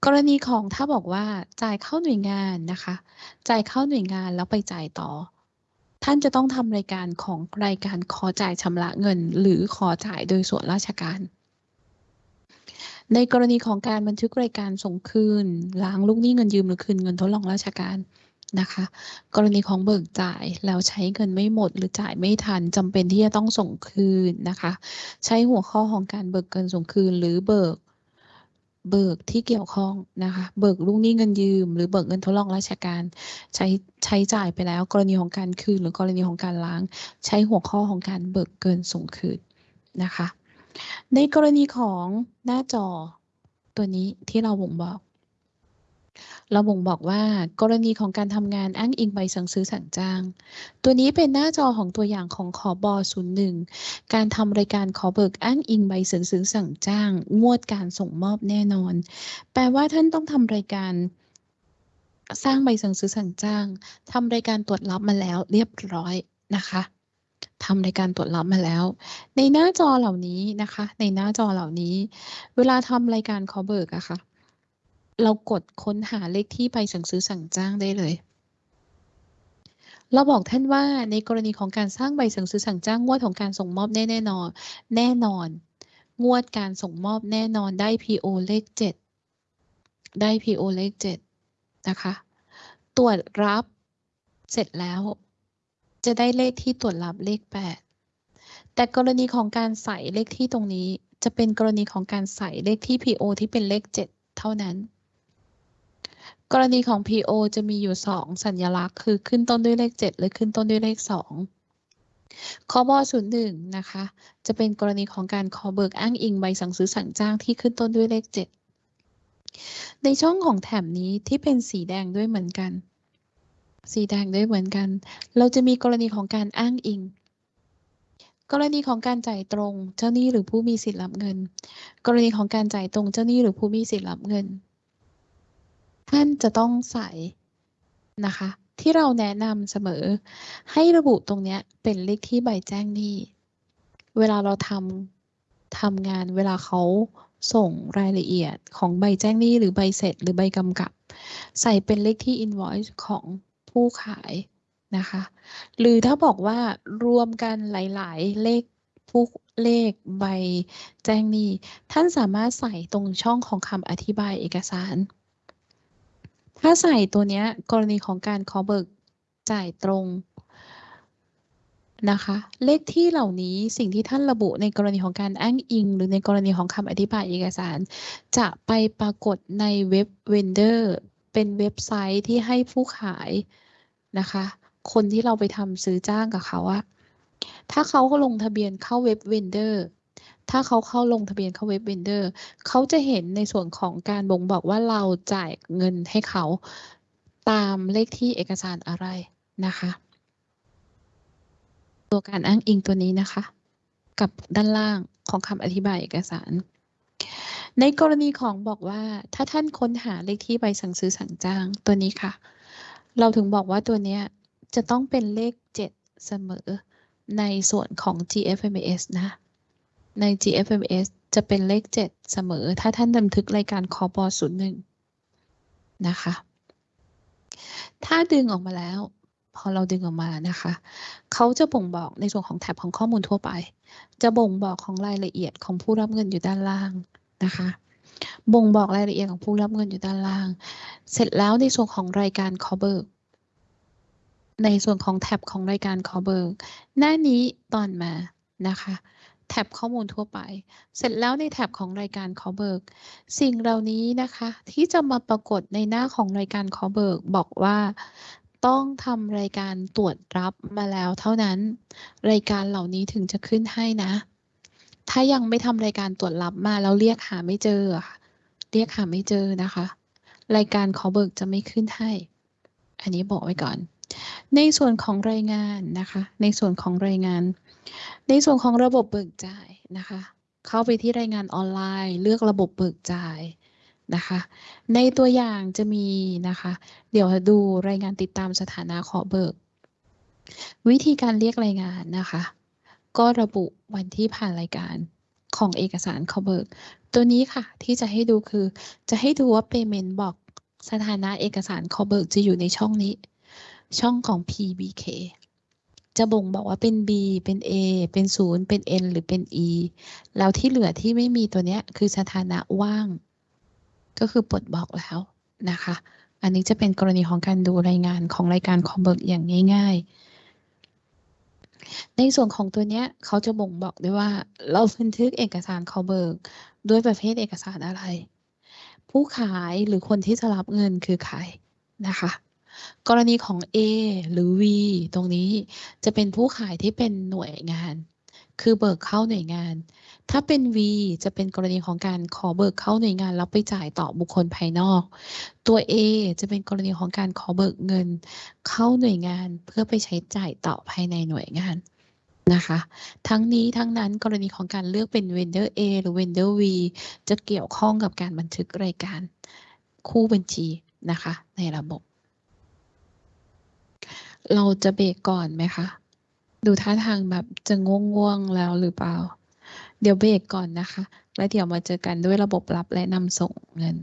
กรณีของถ้าบอกว่าจ่ายเข้าหน่วยงานนะคะ จ่ายเข้าหน่วยงานแล้วไปจ่ายต่อ ท่านจะต้องทำรายการของรายการขอจ่ายชำระเงิน หรือขอจ่ายโดยส่วนราชการ ในกรณีของการบันทึกรายการส่งคืนล้างลูกหนี้เงินยืมหรือคืนเงินทดลองราชการนะคะ กรณีของเบิกจ่ายแล้วใช้เงินไม่หมดหรือจ่ายไม่ทันจำเป็นที่จะต้องส่งคืนนะคะ ใช้หัวข้อของการเบิกเงินส่งคืน หรือเบิก เบิกที่เกี่ยวข้องนะคะ เบิกลูกหนี้เงินยืม หรือเบิกเงินทดลองราชการ ใช้ใช้จ่ายไปแล้ว กรณีของการคืน หรือกรณีของการล้าง ใช้หัวข้อของการเบิกเกินส่งคืนนะคะ ในกรณีของหน้าจอตัวนี้ที่เราบ่งบอก เราบ่งบอกว่ากรณีของการทำงานอ้างอิงใบสั่งซื้อสั่งจ้าง ตัวนี้เป็นหน้าจอของตัวอย่างของขอบอ01 การทำรายการขอเบิกอ้างอิงใบสั่งซื้อสั่งจ้าง งวดการส่งมอบแน่นอน แปลว่าท่านต้องทำรายการสร้างใบสั่งซื้อสั่งจ้างทำรายการตรวจรับมาแล้วเรียบร้อยนะคะทำรายการตรวจรับมาแล้ว ในหน้าจอเหล่านี้นะคะ ในหน้าจอเหล่านี้ เวลาทำรายการขอเบิกอะค่ะ เรากดค้นหาเลขที่ใบสั่งซื้อสั่งจ้างได้เลย เราบอกท่านว่าในกรณีของการสร้างใบสั่งซื้อสั่งจ้างงวดของการส่งมอบแน่แน่นอน แน่นอน งวดการส่งมอบแน่นอนได้ PO เลขเจ็ดได้ PO เลขเจ็ดนะคะ ตรวจรับเสร็จแล้ว จะได้เลขที่ตรวจรับเลขแปดแต่กรณีของการใส่เลขที่ตรงนี้จะเป็นกรณีของการใส่เลขที่ PO ที่เป็นเลขเจ็ดเท่านั้น กรณีของ PO จะมีอยู่ 2 สัญลักษณ์ คือขึ้นต้นด้วยเลข 7 หรือขึ้นต้นด้วยเลข 2คอบอ01นะคะ จะเป็นกรณีของการขอเบิกอ้างอิงใบสั่งซื้อสั่งจ้างที่ขึ้นต้นด้วยเลข 7 ในช่องของแถบนี้ที่เป็นสีแดงด้วยเหมือนกัน สีแดงด้วยเหมือนกัน เราจะมีกรณีของการอ้างอิงกรณีของการจ่ายตรงเจ้าหนี้หรือผู้มีสิทธิ์รับเงิน กรณีของการจ่ายตรงเจ้าหนี้หรือผู้มีสิทธิ์รับเงิน ท่านจะต้องใส่นะคะ ที่เราแนะนำเสมอ ให้ระบุตรงเนี้ยเป็นเลขที่ใบแจ้งหนี้ เวลาเราทำทำงานเวลาเขาส่งรายละเอียดของใบแจ้งหนี้หรือใบเสร็จหรือใบกำกับ ใส่เป็นเลขที่ invoice ของผู้ขายนะคะ หรือถ้าบอกว่ารวมกันหลาย ๆ เลขผู้เลขใบแจ้งหนี้ ท่านสามารถใส่ตรงช่องของคำอธิบายเอกสาร ถ้าใส่ตัวเนี้ยกรณีของการขอเบิกจ่ายตรงนะคะ เลขที่เหล่านี้สิ่งที่ท่านระบุในกรณีของการอ้างอิง หรือในกรณีของคำอธิบายเอกสาร จะไปปรากฏใน web vendor เป็นเว็บไซต์ที่ให้ผู้ขายนะคะ คนที่เราไปทำซื้อจ้างกับเขาอะถ้าเขาก็ลงทะเบียนเข้า web vendor ถ้าเขาเข้าลงทะเบียนเข้า web vendorเขาจะเห็นในส่วนของการบ่งบอกว่าเราจ่ายเงินให้เขาตามเลขที่เอกสารอะไรนะคะ ตัวการอ้างอิงตัวนี้นะคะ กับด้านล่างของคำอธิบายเอกสาร ในกรณีของบอกว่าถ้าท่านค้นหาเลขที่ใบสั่งซื้อสั่งจ้างตัวนี้ค่ะ เราถึงบอกว่าตัวนี้จะต้องเป็นเลข 7 เสมอในส่วนของ GFMS นะ ใน GFMS จะเป็นเลข 7 เสมอ ถ้าท่านบันทึกรายการคอปอ01 นะคะ ถ้าดึงออกมาแล้ว พอเราดึงออกมานะคะ เขาจะบ่งบอกในส่วนของแท็บของข้อมูลทั่วไป จะบ่งบอกของรายละเอียดของผู้รับเงินอยู่ด้านล่างนะคะบ่งบอกรายละเอียดของผู้รับเงินอยู่ด้านล่าง เสร็จแล้วในส่วนของรายการขอเบิกในส่วนของแท็บของรายการขอเบิกหน้านี้ตอนมานะคะ แท็บข้อมูลทั่วไป เสร็จแล้วในแท็บของรายการขอเบิก สิ่งเหล่านี้นะคะ ที่จะมาปรากฏในหน้าของรายการขอเบิก บอกว่าต้องทำรายการตรวจรับมาแล้วเท่านั้น รายการเหล่านี้ถึงจะขึ้นให้นะ ถ้ายังไม่ทำรายการตรวจรับมาแล้วเรียกหาไม่เจอ เรียกหาไม่เจอนะคะ รายการขอเบิกจะไม่ขึ้นให้ อันนี้บอกไว้ก่อน ในส่วนของรายงานนะคะ ในส่วนของรายงาน ในส่วนของระบบเบิกจ่ายนะคะ เข้าไปที่รายงานออนไลน์ เลือกระบบเบิกจ่ายนะคะ ในตัวอย่างจะมีนะคะ เดี๋ยวดูรายงานติดตามสถานะขอเบิก วิธีการเรียกรายงานนะคะ ก็ระบุวันที่ผ่านรายการของเอกสารขอเบิก ตัวนี้ค่ะที่จะให้ดูคือ จะให้ดูว่า payment บอกสถานะเอกสารขอเบิกจะอยู่ในช่องนี้ ช่องของ PBK จะบ่งบอกว่าเป็น B เป็น A เป็น 0 เป็น N หรือเป็น E แล้วที่เหลือที่ไม่มีตัวเนี้ยคือสถานะว่าง ก็คือปลดบอกแล้วนะคะ อันนี้จะเป็นกรณีของการดูรายงานของรายการคอมเบิร์กอย่างง่าย ๆ ในส่วนของตัวเนี้ยเขาจะบ่งบอกด้วยว่า เราบันทึกเอกสารคอมเบิร์กด้วยประเภทเอกสารอะไร ผู้ขายหรือคนที่จะรับเงินคือใครนะคะ กรณีของ A หรือ V ตรงนี้จะเป็นผู้ขายที่เป็นหน่วยงาน คือเบิกเข้าหน่วยงาน ถ้าเป็น V จะเป็นกรณีของการขอเบิกเข้าหน่วยงานแล้วไปจ่ายต่อบุคคลภายนอก ตัว A จะเป็นกรณีของการขอเบิกเงิน เข้าหน่วยงานเพื่อไปใช้จ่ายต่อภายในหน่วยงานนะคะ ทั้งนี้ทั้งนั้นกรณีของการเลือกเป็น vendor A หรือ vendor V จะเกี่ยวข้องกับการบันทึกรายการคู่บัญชีนะคะ ในระบบ เราจะเบรกก่อนไหมคะ ดูท่าทางแบบจะง่วงๆแล้วหรือเปล่า เดี๋ยวเบรกก่อนนะคะ แล้วเดี๋ยวมาเจอกันด้วยระบบรับและนำส่งเงิน